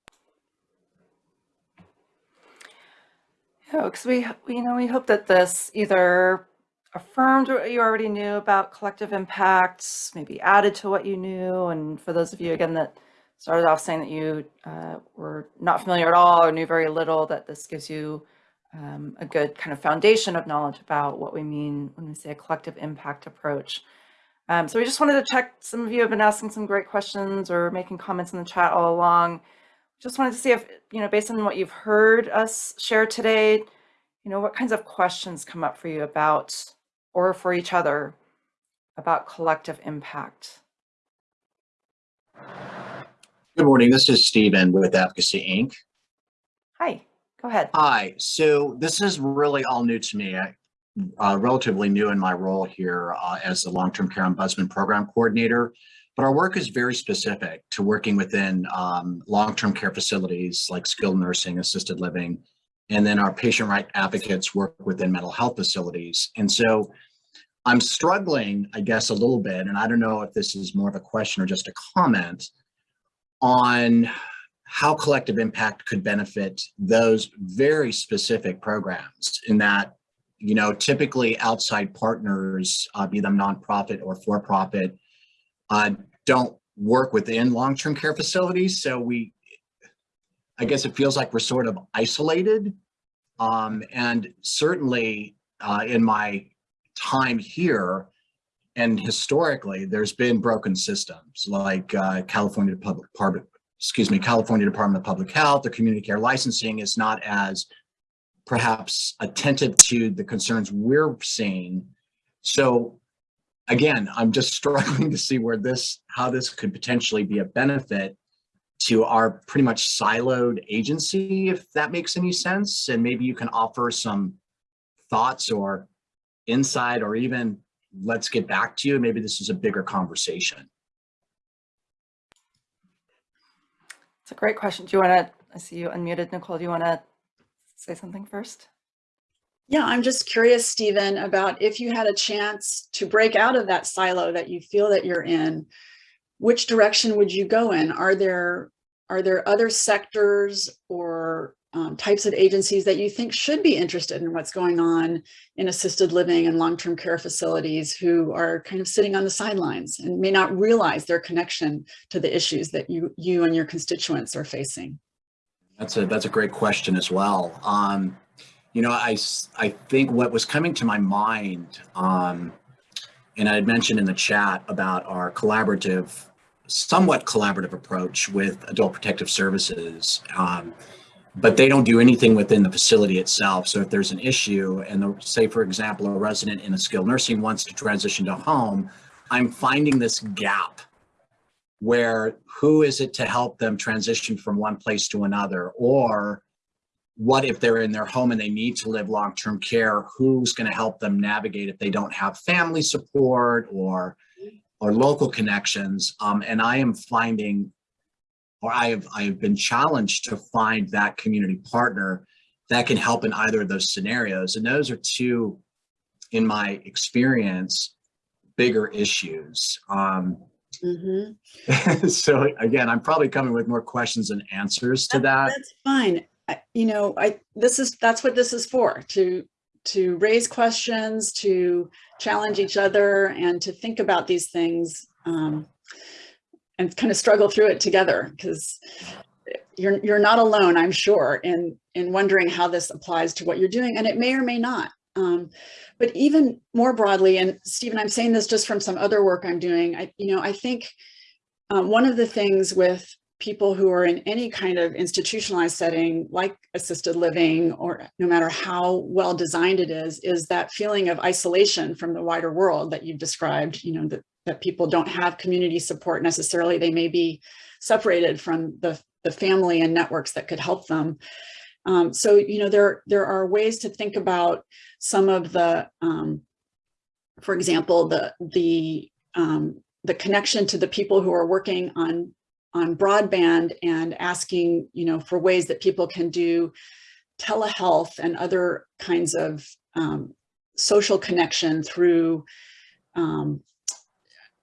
Speaker 2: Yeah, because we, you know, we hope that this either affirmed what you already knew about collective impacts, maybe added to what you knew. And for those of you, again, that started off saying that you uh, were not familiar at all or knew very little, that this gives you um, a good kind of foundation of knowledge about what we mean when we say a collective impact approach. Um, so we just wanted to check, some of you have been asking some great questions or making comments in the chat all along. Just wanted to see if, you know, based on what you've heard us share today, you know, what kinds of questions come up for you about, or for each other, about collective impact?
Speaker 6: Good morning. This is Stephen with Advocacy Inc.
Speaker 2: Hi. Go ahead.
Speaker 6: Hi. So this is really all new to me. I, uh, relatively new in my role here uh, as the long-term care ombudsman program coordinator, but our work is very specific to working within um, long-term care facilities like skilled nursing, assisted living, and then our patient right advocates work within mental health facilities. And so I'm struggling, I guess, a little bit, and I don't know if this is more of a question or just a comment on how collective impact could benefit those very specific programs in that, you know, typically outside partners, uh, be them nonprofit or for-profit, uh, don't work within long-term care facilities. So we, I guess it feels like we're sort of isolated. Um, and certainly uh, in my time here, and historically, there's been broken systems like uh, California Public, excuse me, California Department of Public Health, the community care licensing is not as perhaps attentive to the concerns we're seeing. So again, I'm just struggling to see where this, how this could potentially be a benefit to our pretty much siloed agency, if that makes any sense. And maybe you can offer some thoughts or insight or even let's get back to you. Maybe this is a bigger conversation.
Speaker 2: It's a great question. Do you want to, I see you unmuted, Nicole. Do you want to say something first?
Speaker 1: Yeah, I'm just curious, Stephen, about if you had a chance to break out of that silo that you feel that you're in, which direction would you go in? Are there are there other sectors or um, types of agencies that you think should be interested in what's going on in assisted living and long-term care facilities who are kind of sitting on the sidelines and may not realize their connection to the issues that you you and your constituents are facing?
Speaker 6: That's a that's a great question as well. Um, you know, I, I think what was coming to my mind, um, and I had mentioned in the chat about our collaborative, somewhat collaborative approach with Adult Protective Services. Um, but they don't do anything within the facility itself. So if there's an issue, and the, say for example, a resident in a skilled nursing wants to transition to home, I'm finding this gap where who is it to help them transition from one place to another or what if they're in their home and they need to live long-term care who's going to help them navigate if they don't have family support or or local connections um, and i am finding or i have i have been challenged to find that community partner that can help in either of those scenarios and those are two in my experience bigger issues um,
Speaker 1: Mhm.
Speaker 6: so again, I'm probably coming with more questions than answers to that.
Speaker 1: That's fine. I- You know, I, this is, that's what this is for, to, to raise questions, to challenge each other and to think about these things. um, And kind of struggle through it together because you're, you're not alone, I'm sure, in, in wondering how this applies to what you're doing and it may or may not. Um, But even more broadly, and Stephen, I'm saying this just from some other work I'm doing, I, you know, I think um, one of the things with people who are in any kind of institutionalized setting, like assisted living, or no matter how well designed it is, is that feeling of isolation from the wider world that you've described, you know, that, that people don't have community support necessarily. They may be separated from the, the family and networks that could help them. Um, so, you know, there, there are ways to think about some of the, um, for example, the, the, um, the connection to the people who are working on, on broadband and asking, you know, for ways that people can do telehealth and other kinds of um, social connection through, um,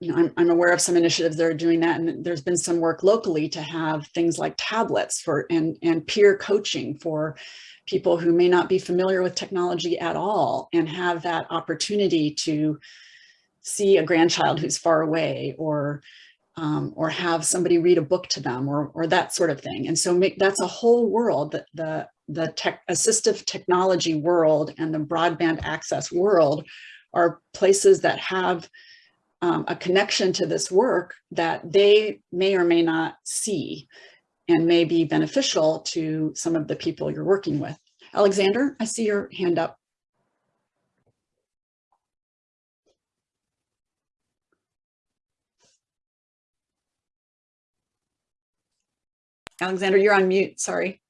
Speaker 1: you know, I'm, I'm aware of some initiatives that are doing that. And there's been some work locally to have things like tablets for and, and peer coaching for people who may not be familiar with technology at all and have that opportunity to see a grandchild who's far away or um, or have somebody read a book to them or, or that sort of thing. And so make, that's a whole world that the, the tech assistive technology world and the broadband access world are places that have um, a connection to this work that they may or may not see and may be beneficial to some of the people you're working with. Alexander, I see your hand up. Alexander, you're on mute, sorry.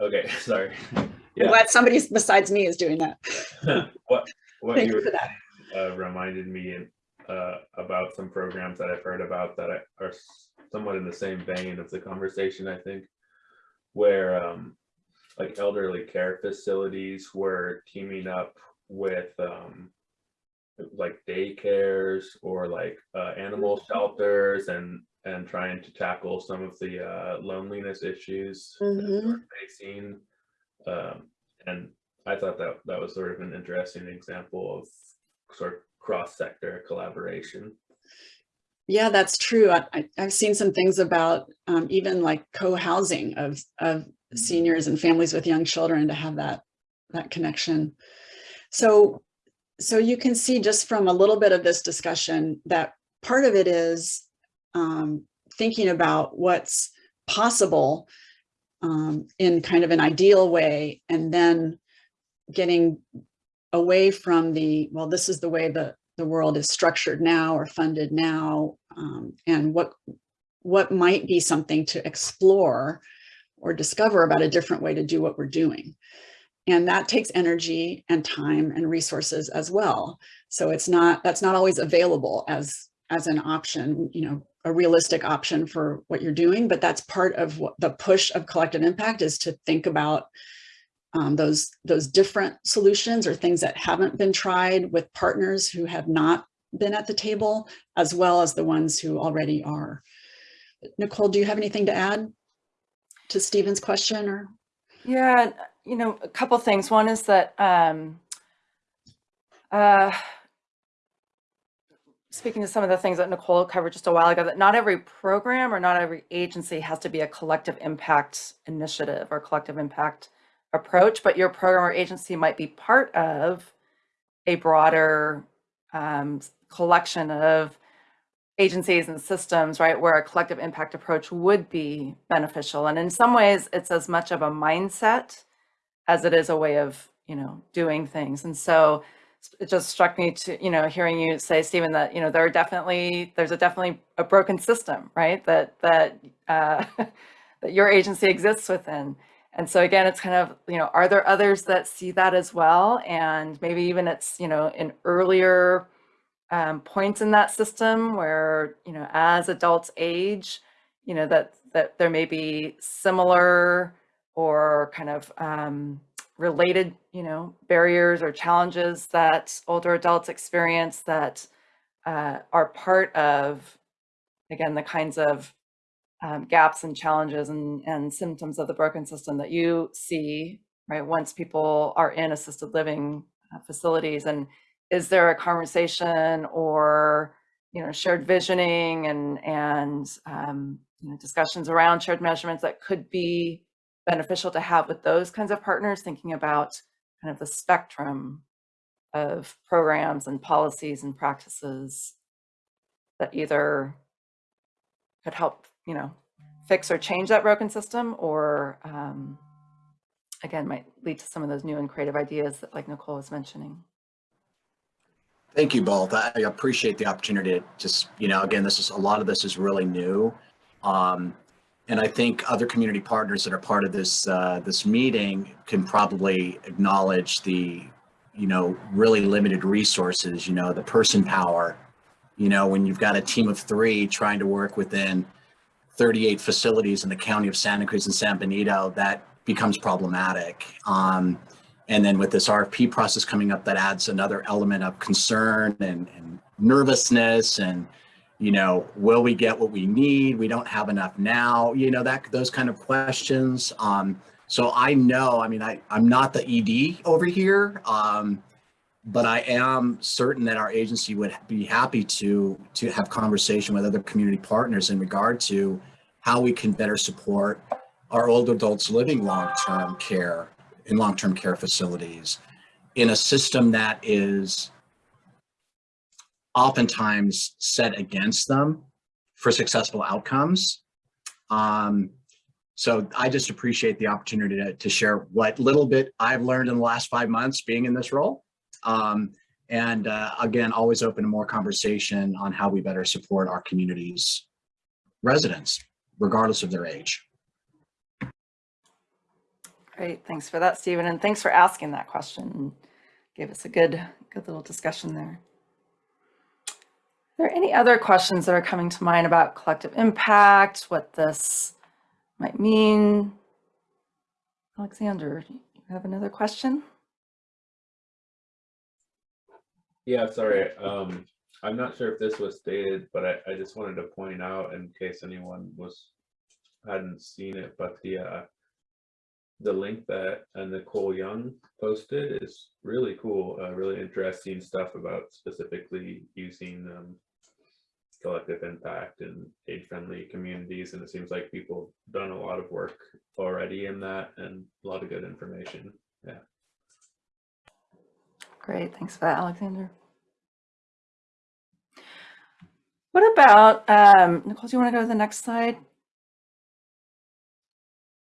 Speaker 5: Okay, sorry.
Speaker 1: I'm glad somebody besides me is doing that.
Speaker 5: what, what
Speaker 1: Thank
Speaker 5: you
Speaker 1: you for that.
Speaker 5: Uh, reminded me uh, about some programs that I've heard about that are somewhat in the same vein of the conversation, I think, where um, like elderly care facilities were teaming up with um, like daycares or like uh, animal shelters and and trying to tackle some of the uh, loneliness issues that
Speaker 1: Mhm.
Speaker 5: they're facing. Um, and I thought that that was sort of an interesting example of sort of cross-sector collaboration.
Speaker 1: Yeah, that's true. I, I- I've seen some things about um, even like co-housing of, of seniors and families with young children to have that, that connection. So, so you can see just from a little bit of this discussion that part of it is um, thinking about what's possible um, in kind of an ideal way and then getting away from the, well, this is the way the, the world is structured now or funded now, um, and what, what might be something to explore or discover about a different way to do what we're doing. And that takes energy and time and resources as well. So it's not, that's not always available as, as an option, you know, a realistic option for what you're doing, but that's part of what the push of collective impact is to think about um, those, those different solutions or things that haven't been tried with partners who have not been at the table, as well as the ones who already are. Nicole, do you have anything to add to Stephen's question or?
Speaker 2: Yeah, you know, a couple things. One is that, um, uh, speaking to some of the things that Nicole covered just a while ago, that not every program or not every agency has to be a collective impact initiative or collective impact approach, but your program or agency might be part of a broader um, collection of agencies and systems, right, where a collective impact approach would be beneficial. And in some ways, it's as much of a mindset as it is a way of, you know, doing things. And so it just struck me to, you know, hearing you say, Stephen, that, you know, there are definitely, there's a definitely a broken system, right, that, that, uh, that your agency exists within. And so again, it's kind of, you know, are there others that see that as well? And maybe even it's, you know, in earlier um, points in that system where, you know, as adults age, you know, that, that there may be similar or kind of um, related, you know, barriers or challenges that older adults experience that uh, are part of, again, the kinds of um, gaps and challenges and, and symptoms of the broken system that you see, right, once people are in assisted living uh, facilities. And is there a conversation or, you know, shared visioning and, and um, you know, discussions around shared measurements that could be beneficial to have with those kinds of partners, thinking about kind of the spectrum of programs and policies and practices that either could help you know, fix or change that broken system or um, again, might lead to some of those new and creative ideas that like Nicole was mentioning.
Speaker 6: Thank you both. I appreciate the opportunity to just, you know, again, this is, a lot of this is really new. Um, and I think other community partners that are part of this, uh, this meeting can probably acknowledge the, you know, really limited resources, you know, the person power, you know, when you've got a team of three trying to work within 38 facilities in the county of Santa Cruz and San Benito, that becomes problematic. Um, and then with this RFP process coming up, that adds another element of concern and, and nervousness and, you know, will we get what we need? We don't have enough now, you know, that those kind of questions. Um, so I know, I mean, I, I'm not the ED over here, um, but I am certain that our agency would be happy to to have conversation with other community partners in regard to how we can better support our older adults living long-term care in long-term care facilities in a system that is oftentimes set against them for successful outcomes. Um, so I just appreciate the opportunity to, to share what little bit I've learned in the last five months being in this role. Um, and uh, again, always open to more conversation on how we better support our community's residents, regardless of their age.
Speaker 2: Great, thanks for that, Stephen, and thanks for asking that question. Gave us a good, good little discussion there. Are there any other questions that are coming to mind about collective impact, what this might mean? Alexander, you have another question?
Speaker 5: Yeah, sorry. Um, I'm not sure if this was stated, but I, I just wanted to point out in case anyone was hadn't seen it, but the uh, the link that uh, Nicole Young posted is really cool. Uh, really interesting stuff about specifically using um, collective impact and age-friendly communities, and it seems like people have done a lot of work already in that, and a lot of good information.
Speaker 2: Great, thanks for that, Alexander. What about, um, Nicole, do you want to go to the next slide?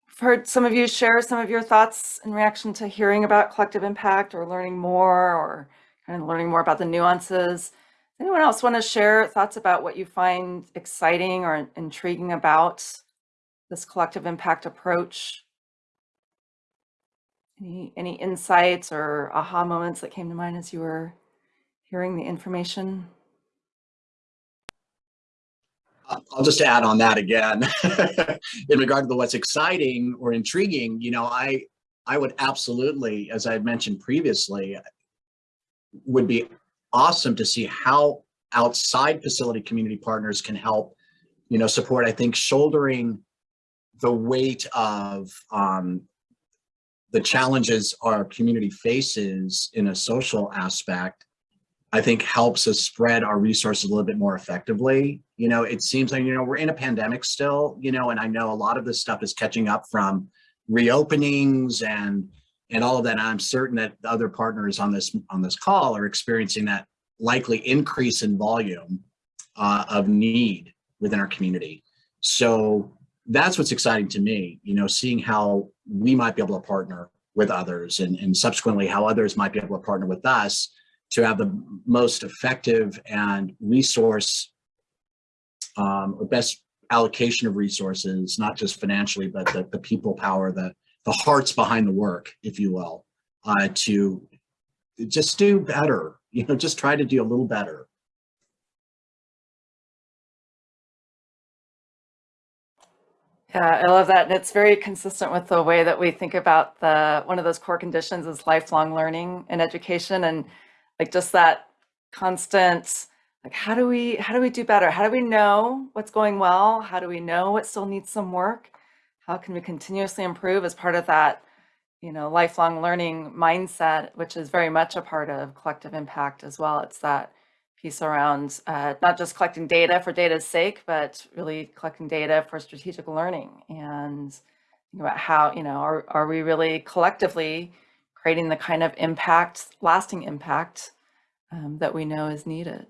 Speaker 2: I've heard some of you share some of your thoughts in reaction to hearing about collective impact or learning more or kind of learning more about the nuances. Anyone else want to share thoughts about what you find exciting or intriguing about this collective impact approach? Any, any insights or aha moments that came to mind as you were hearing the information?
Speaker 6: Uh, I'll just add on that again. In regard to what's exciting or intriguing, you know, I, I would absolutely, as I mentioned previously, would be awesome to see how outside facility community partners can help, you know, support, I think, shouldering the weight of um, the challenges our community faces in a social aspect I think helps us spread our resources a little bit more effectively. You know, it seems like, you know, we're in a pandemic still, you know, and I know a lot of this stuff is catching up from reopenings and and all of that. I'm certain that the other partners on this on this call are experiencing that likely increase in volume uh, of need within our community. So that's what's exciting to me, you know, seeing how we might be able to partner with others and, and subsequently how others might be able to partner with us to have the most effective and resource um, or best allocation of resources, not just financially, but the, the people power, the, the hearts behind the work, if you will, uh, to just do better, you know, just try to do a little better.
Speaker 2: Yeah, I love that. And it's very consistent with the way that we think about the, one of those core conditions is lifelong learning and education and like just that constant, like how do we, how do we do better? How do we know what's going well? How do we know what still needs some work? How can we continuously improve as part of that, you know, lifelong learning mindset, which is very much a part of collective impact as well. It's that piece around uh, not just collecting data for data's sake, but really collecting data for strategic learning and about how, you know, are, are we really collectively creating the kind of impact, lasting impact um, that we know is needed.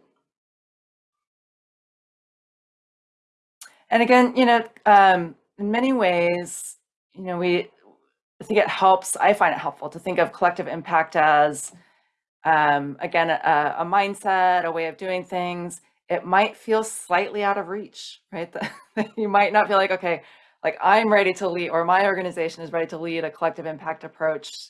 Speaker 2: And again, you know, um, in many ways, you know, we, I think it helps, I find it helpful to think of collective impact as um, again, a, a, mindset, a way of doing things, it might feel slightly out of reach, right? you might not feel like, okay, like I'm ready to lead or my organization is ready to lead a collective impact approach.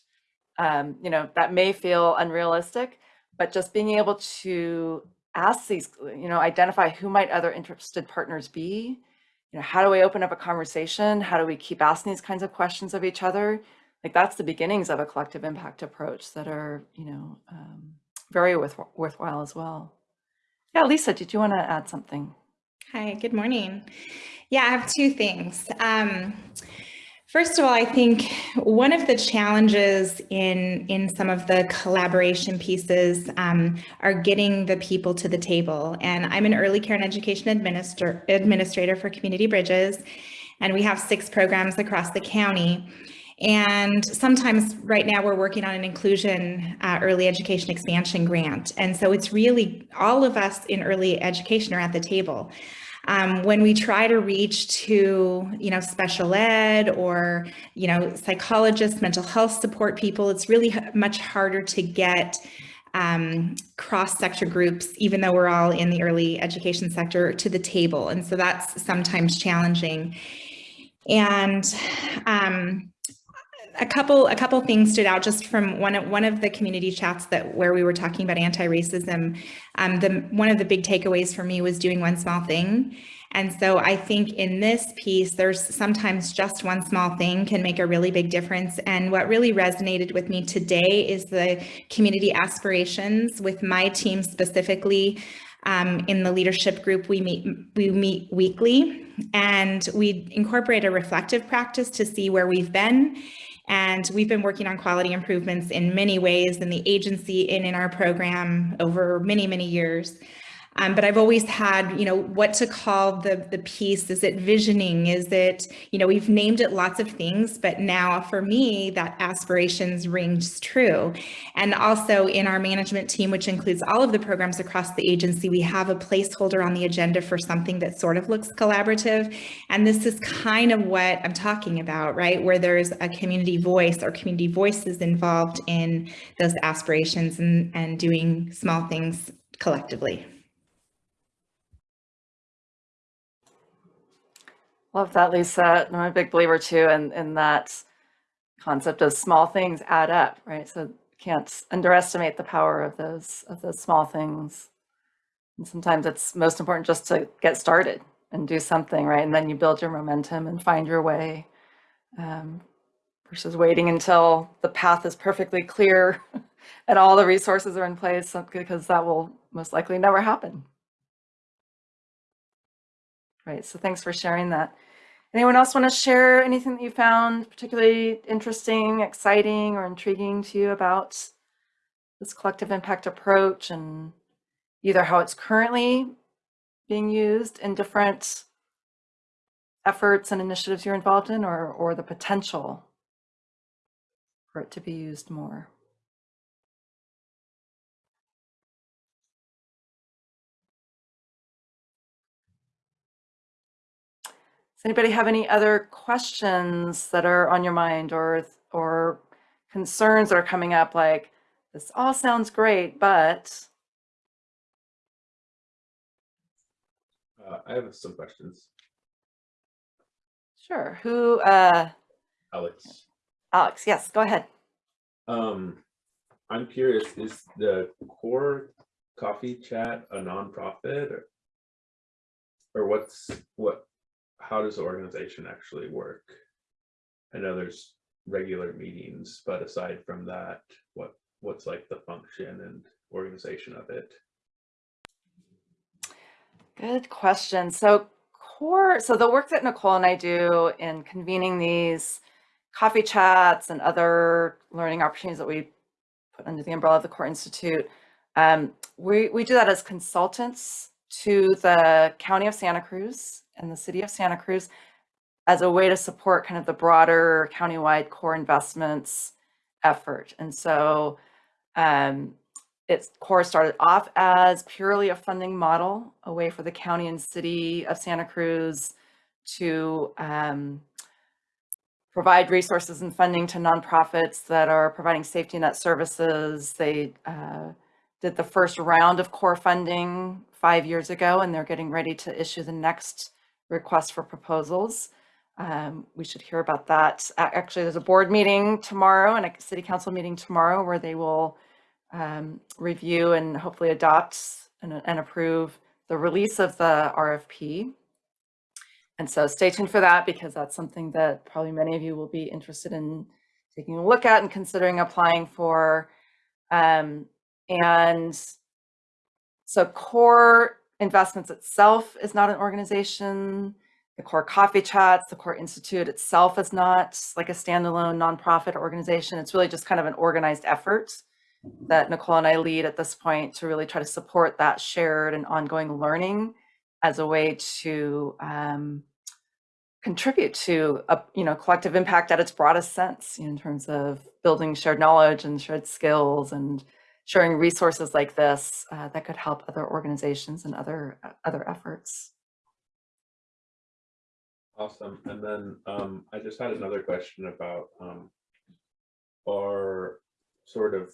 Speaker 2: Um, you know, that may feel unrealistic, but just being able to ask these, you know, identify who might other interested partners be, you know, how do we open up a conversation? How do we keep asking these kinds of questions of each other? Like that's the beginnings of a collective impact approach that are, you know, um, very worth, worthwhile as well. Yeah, Lisa, did you want to add something?
Speaker 7: Hi, good morning. Yeah, I have two things. Um, first of all, I think one of the challenges in, in some of the collaboration pieces um, are getting the people to the table. And I'm an early care and education administrator, administrator for Community Bridges, and we have six programs across the county. And sometimes right now we're working on an inclusion uh, early education expansion grant. And so it's really all of us in early education are at the table. Um, when we try to reach to, you know, special ed or, you know, psychologists, mental health support people, it's really much harder to get um, cross-sector groups, even though we're all in the early education sector, to the table. And so that's sometimes challenging. And um, a couple a couple things stood out just from one of one of the community chats that where we were talking about anti-racism. Um, the one of the big takeaways for me was doing one small thing. And so I think in this piece, there's sometimes just one small thing can make a really big difference. And what really resonated with me today is the community aspirations with my team specifically. Um, in the leadership group, we meet we meet weekly and we incorporate a reflective practice to see where we've been and we've been working on quality improvements in many ways in the agency and in our program over many, many years. Um, but I've always had, you know, what to call the, the piece. Is it visioning? Is it, you know, we've named it lots of things, but now for me, that aspirations rings true. And also in our management team, which includes all of the programs across the agency, we have a placeholder on the agenda for something that sort of looks collaborative. And this is kind of what I'm talking about, right? Where there's a community voice or community voices involved in those aspirations and, and doing small things collectively.
Speaker 2: Love that, Lisa. I'm a big believer too in, in that concept of small things add up, right? So can't underestimate the power of those of those small things. And sometimes it's most important just to get started and do something, right? And then you build your momentum and find your way um, versus waiting until the path is perfectly clear and all the resources are in place because that will most likely never happen. Right, so thanks for sharing that. Anyone else want to share anything that you found particularly interesting, exciting, or intriguing to you about this collective impact approach and either how it's currently being used in different efforts and initiatives you're involved in or, or the potential for it to be used more? Anybody have any other questions that are on your mind or, or concerns that are coming up like, this all sounds great, but
Speaker 5: Uh, I have some questions.
Speaker 2: sure, who, uh,
Speaker 5: Alex,
Speaker 2: Alex, yes, go ahead.
Speaker 5: um, I'm curious, is the core coffee chat a nonprofit or? Or what's, what, how does the organization actually work? I know there's regular meetings, but aside from that, what, what's like the function and organization of it?
Speaker 2: Good question. So core, so the work that Nicole and I do in convening these coffee chats and other learning opportunities that we put under the umbrella of the Core Institute, um, we, we do that as consultants to the County of Santa Cruz and the City of Santa Cruz as a way to support kind of the broader countywide core investments effort. And so um, its core started off as purely a funding model, a way for the county and city of Santa Cruz to um, provide resources and funding to nonprofits that are providing safety net services. They uh, did the first round of core funding five years ago, and they're getting ready to issue the next request for proposals. Um, we should hear about that. Actually, there's a board meeting tomorrow and a city council meeting tomorrow where they will um, review and hopefully adopt and, and approve the release of the RFP. And so stay tuned for that because that's something that probably many of you will be interested in taking a look at and considering applying for. Um, and so Core Investments itself is not an organization. The Core Coffee Chats, the Core Institute itself is not like a standalone nonprofit organization. It's really just kind of an organized effort that Nicole and I lead at this point to really try to support that shared and ongoing learning as a way to um, contribute to a you know collective impact at its broadest sense you know, in terms of building shared knowledge and shared skills and sharing resources like this uh, that could help other organizations and other uh, other efforts.
Speaker 5: Awesome. And then um, I just had another question about um, our sort of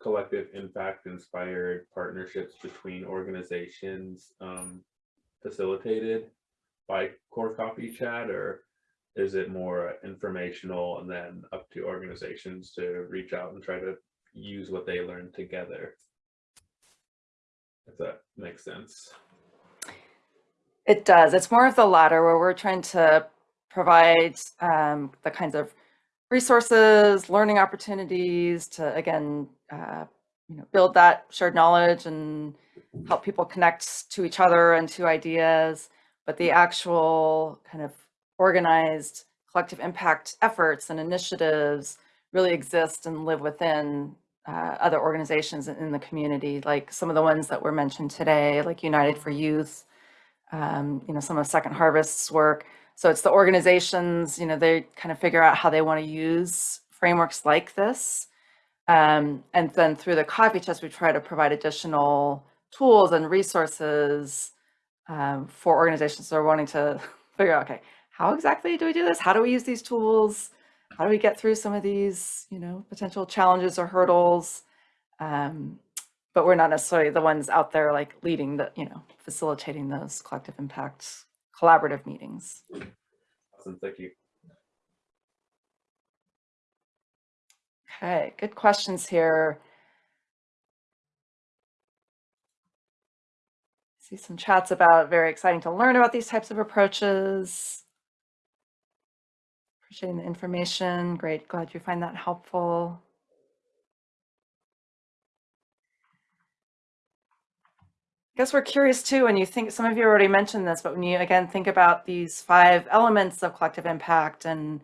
Speaker 5: collective impact inspired partnerships between organizations um, facilitated by Core Coffee Chat, or is it more informational and then up to organizations to reach out and try to use what they learn together? If that makes sense.
Speaker 2: It does. It's more of the latter where we're trying to provide um, the kinds of resources, learning opportunities to, again, uh, you know, build that shared knowledge and help people connect to each other and to ideas. But the actual kind of organized collective impact efforts and initiatives really exist and live within uh, other organizations in- the community, like some of the ones that were mentioned today, like United for Youth, um, you know, some of Second Harvest's work. So it's the organizations, you know, they kind of figure out how they want to use frameworks like this. Um, and then through the coffee chats, we try to provide additional tools and resources um, for organizations that are wanting to figure out, okay, how exactly do we do this? How do we use these tools? How do we get through some of these, you know, potential challenges or hurdles? Um, but we're not necessarily the ones out there like leading the, you know, facilitating those collective impact collaborative meetings.
Speaker 5: Awesome. Thank you.
Speaker 2: Okay, good questions here. See some chats about very exciting to learn about these types of approaches. Appreciating the information. Great, glad you find that helpful. I guess we're curious too, and you think, some of you already mentioned this, but when you again think about these five elements of collective impact and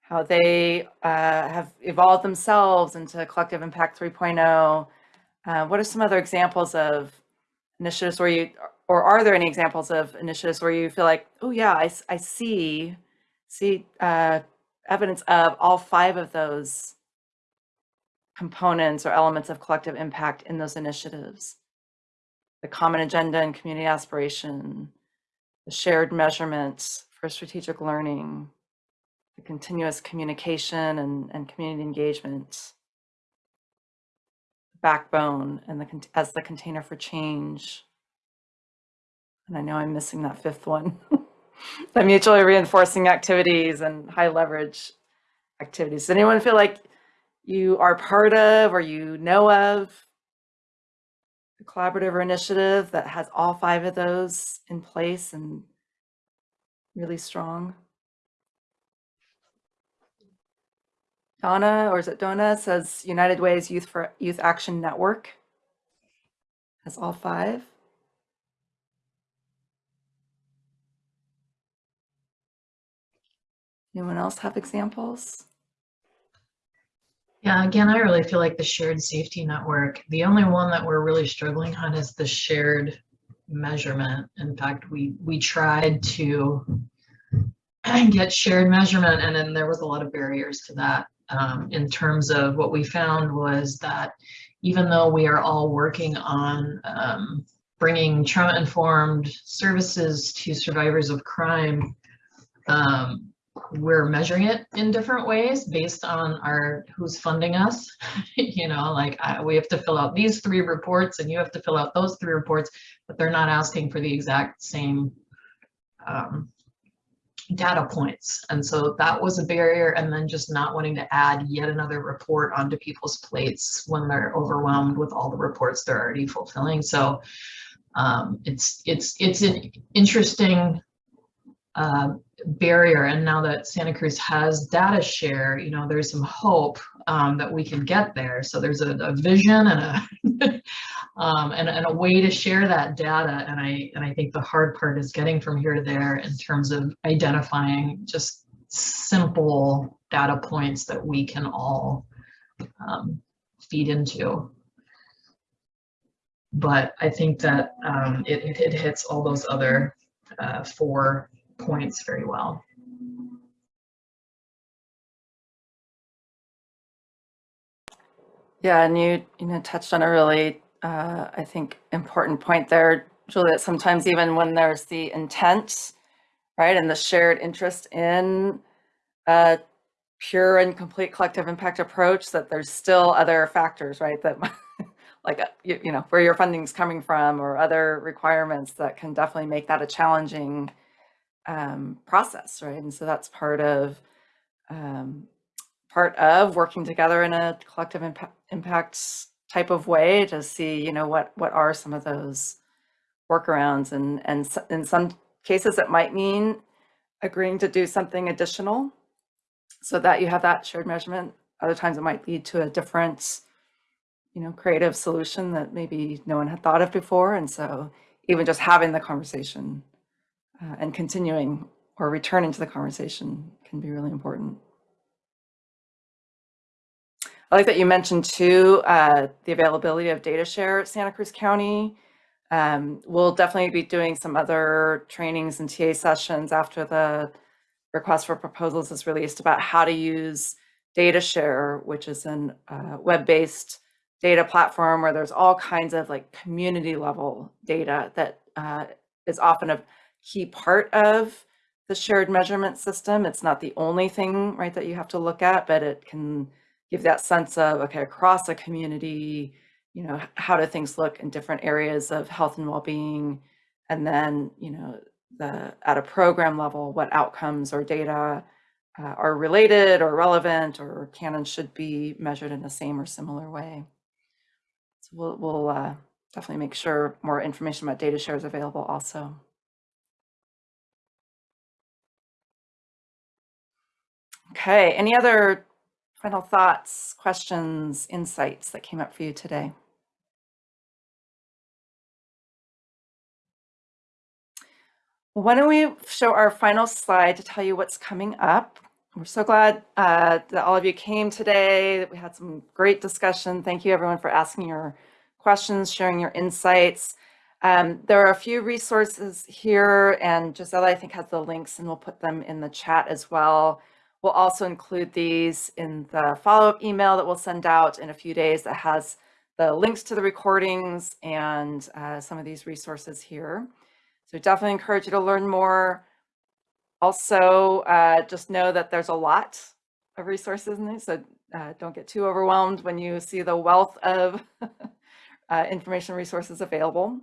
Speaker 2: how they uh, have evolved themselves into collective impact 3.0, uh, what are some other examples of initiatives where you, or are there any examples of initiatives where you feel like, oh yeah, I see, see uh, evidence of all five of those components or elements of collective impact in those initiatives? the common agenda and community aspiration, the shared measurements for strategic learning, the continuous communication and, and community engagement, the backbone and the as the container for change. And I know I'm missing that fifth one. the mutually reinforcing activities and high leverage activities. Does anyone feel like you are part of or you know of a collaborative or initiative that has all five of those in place and really strong. Donna, or is it Donna, says United Ways Youth for Youth Action Network has all five. Anyone else have examples?
Speaker 4: Yeah, again, I really feel like the shared safety network, the only one that we're really struggling on is the shared measurement. In fact, we, we tried to get shared measurement and then there was a lot of barriers to that. Um, in terms of what we found was that even though we are all working on um, bringing trauma-informed services to survivors of crime, um, we're measuring it in different ways based on our who's funding us. You know like I, we have to fill out these three reports and you have to fill out those three reports but they're not asking for the exact same um, data points. And so that was a barrier and then just not wanting to add yet another report onto people's plates when they're overwhelmed with all the reports they're already fulfilling. So um, it's it's it's an interesting uh, barrier and now that Santa Cruz has DataShare, you know, there's some hope um, that we can get there. So there's a, a vision and a um, and, and a way to share that data. And I and I think the hard part is getting from here to there in terms of identifying just simple data points that we can all um, feed into. But I think that um, it, it, it hits all those other uh, four points very well.
Speaker 2: Yeah, and you you know touched on a really uh, I think important point there, Julie. That sometimes even when there's the intent, right, and the shared interest in a pure and complete collective impact approach, that there's still other factors, right, that like you, you know where your funding's coming from or other requirements that can definitely make that a challenging um, process, right? And so that's part of um, part of working together in a collective impact, impact type of way to see, you know, what what are some of those workarounds, and and in some cases it might mean agreeing to do something additional, so that you have that shared measurement. Other times it might lead to a different, you know, creative solution that maybe no one had thought of before, and so even just having the conversation uh, and continuing or returning to the conversation can be really important. I like that you mentioned too, uh, the availability of DataShare at Santa Cruz County. Um, we'll definitely be doing some other trainings and TA sessions after the request for proposals is released about how to use DataShare, which is a uh, web-based data platform where there's all kinds of like community level data that uh, is often key part of the shared measurement system. It's not the only thing, right, that you have to look at, but it can give that sense of, okay, across a community, you know, how do things look in different areas of health and well-being? And then, you know, the, at a program level, what outcomes or data uh, are related or relevant or can and should be measured in the same or similar way. So we'll, we'll uh, definitely make sure more information about DataShare is available also. Okay, any other final thoughts, questions, insights that came up for you today? Why don't we show our final slide to tell you what's coming up? We're so glad uh, that all of you came today, that we had some great discussion. Thank you everyone for asking your questions, sharing your insights. Um, there are a few resources here and Gisela, I think, has the links and we'll put them in the chat as well. We'll also include these in the follow-up email that we'll send out in a few days that has the links to the recordings and uh, some of these resources here. So definitely encourage you to learn more. Also, uh, just know that there's a lot of resources in these, so uh, don't get too overwhelmed when you see the wealth of uh, information resources available.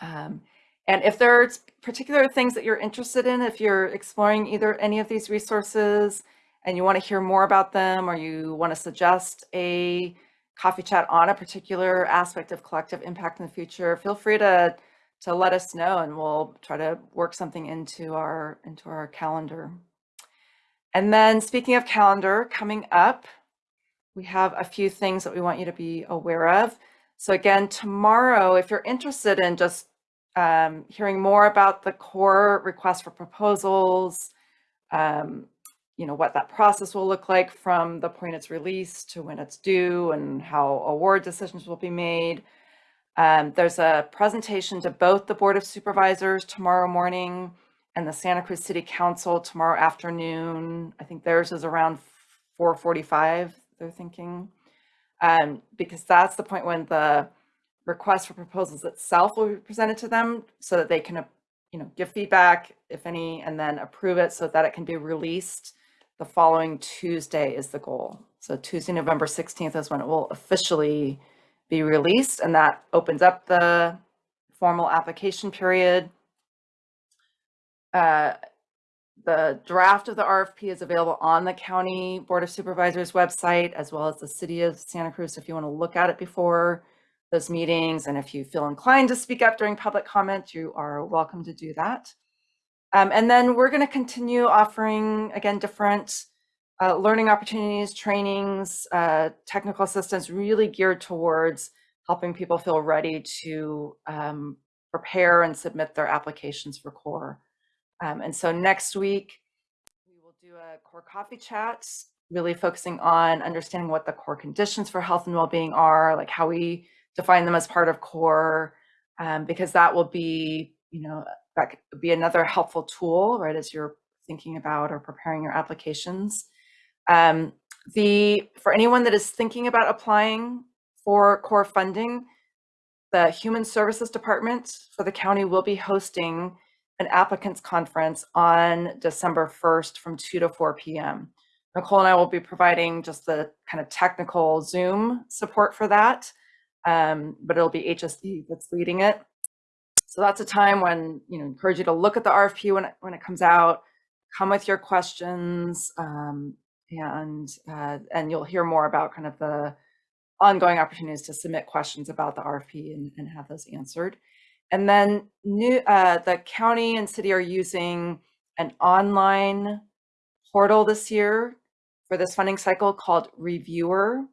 Speaker 2: Um, and if there's particular things that you're interested in, if you're exploring either any of these resources and you want to hear more about them or you want to suggest a coffee chat on a particular aspect of collective impact in the future, feel free to to let us know and we'll try to work something into our into our calendar. And then speaking of calendar coming up, we have a few things that we want you to be aware of. So again, tomorrow, if you're interested in just um, hearing more about the core request for proposals, um, you know, what that process will look like from the point it's released to when it's due and how award decisions will be made. Um, there's a presentation to both the Board of Supervisors tomorrow morning and the Santa Cruz City Council tomorrow afternoon. I think theirs is around 4.45, they're thinking. Um, because that's the point when the request for proposals itself will be presented to them so that they can, you know, give feedback, if any, and then approve it so that it can be released the following Tuesday is the goal. So Tuesday, November 16th is when it will officially be released and that opens up the formal application period. Uh, the draft of the RFP is available on the County Board of Supervisors website as well as the City of Santa Cruz if you want to look at it before those meetings. And if you feel inclined to speak up during public comment, you are welcome to do that. Um, and then we're going to continue offering, again, different uh, learning opportunities, trainings, uh, technical assistance really geared towards helping people feel ready to um, prepare and submit their applications for CORE. Um, and so next week, we will do a CORE coffee chat, really focusing on understanding what the core conditions for health and well-being are, like how we define them as part of CORE, um, because that will be, you know, that could be another helpful tool, right, as you're thinking about or preparing your applications. Um, the For anyone that is thinking about applying for core funding, the Human Services Department for the county will be hosting an applicants conference on December 1st from 2 to 4 p.m. Nicole and I will be providing just the kind of technical Zoom support for that, um, but it'll be HSD that's leading it. So that's a time when, you know, encourage you to look at the RFP when it, when it comes out, come with your questions, um, and uh, and you'll hear more about kind of the ongoing opportunities to submit questions about the RFP and, and have those answered. And then new, uh, the county and city are using an online portal this year for this funding cycle called Reviewr.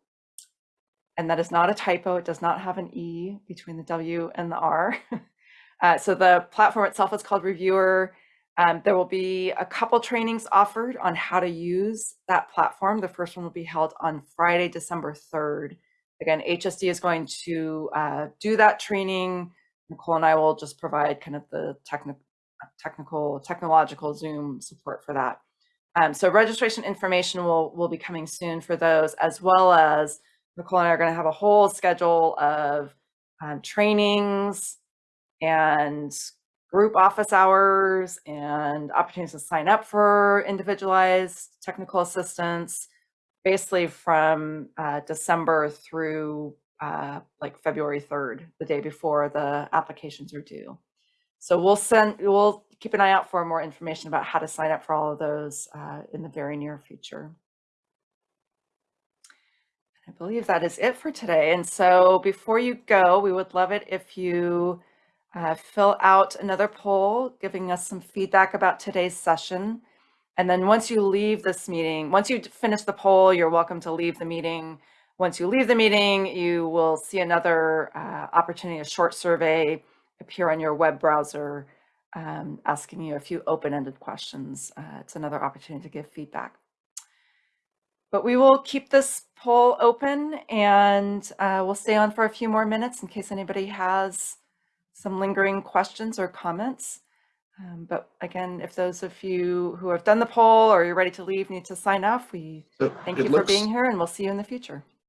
Speaker 2: And that is not a typo. It does not have an E between the W and the R. uh, so the platform itself is called Reviewr. Um, there will be a couple trainings offered on how to use that platform. The first one will be held on Friday, December 3rd. Again, HSD is going to uh, do that training. Nicole and I will just provide kind of the techni technical, technological Zoom support for that. Um, so registration information will, will be coming soon for those, as well as Nicole and I are going to have a whole schedule of um, trainings and group office hours and opportunities to sign up for individualized technical assistance, basically from uh, December through uh, like February 3rd, the day before the applications are due. So we'll send, we'll keep an eye out for more information about how to sign up for all of those uh, in the very near future. I believe that is it for today. And so before you go, we would love it if you uh, fill out another poll, giving us some feedback about today's session. And then once you leave this meeting, once you finish the poll, you're welcome to leave the meeting. Once you leave the meeting, you will see another uh, opportunity, a short survey appear on your web browser, um, asking you a few open-ended questions. Uh, it's another opportunity to give feedback. But we will keep this poll open and uh, we'll stay on for a few more minutes in case anybody has some lingering questions or comments. Um, but again, if those of you who have done the poll or you're ready to leave need to sign off, we
Speaker 6: So
Speaker 2: thank you for
Speaker 6: looks-
Speaker 2: being here and we'll see you in the future.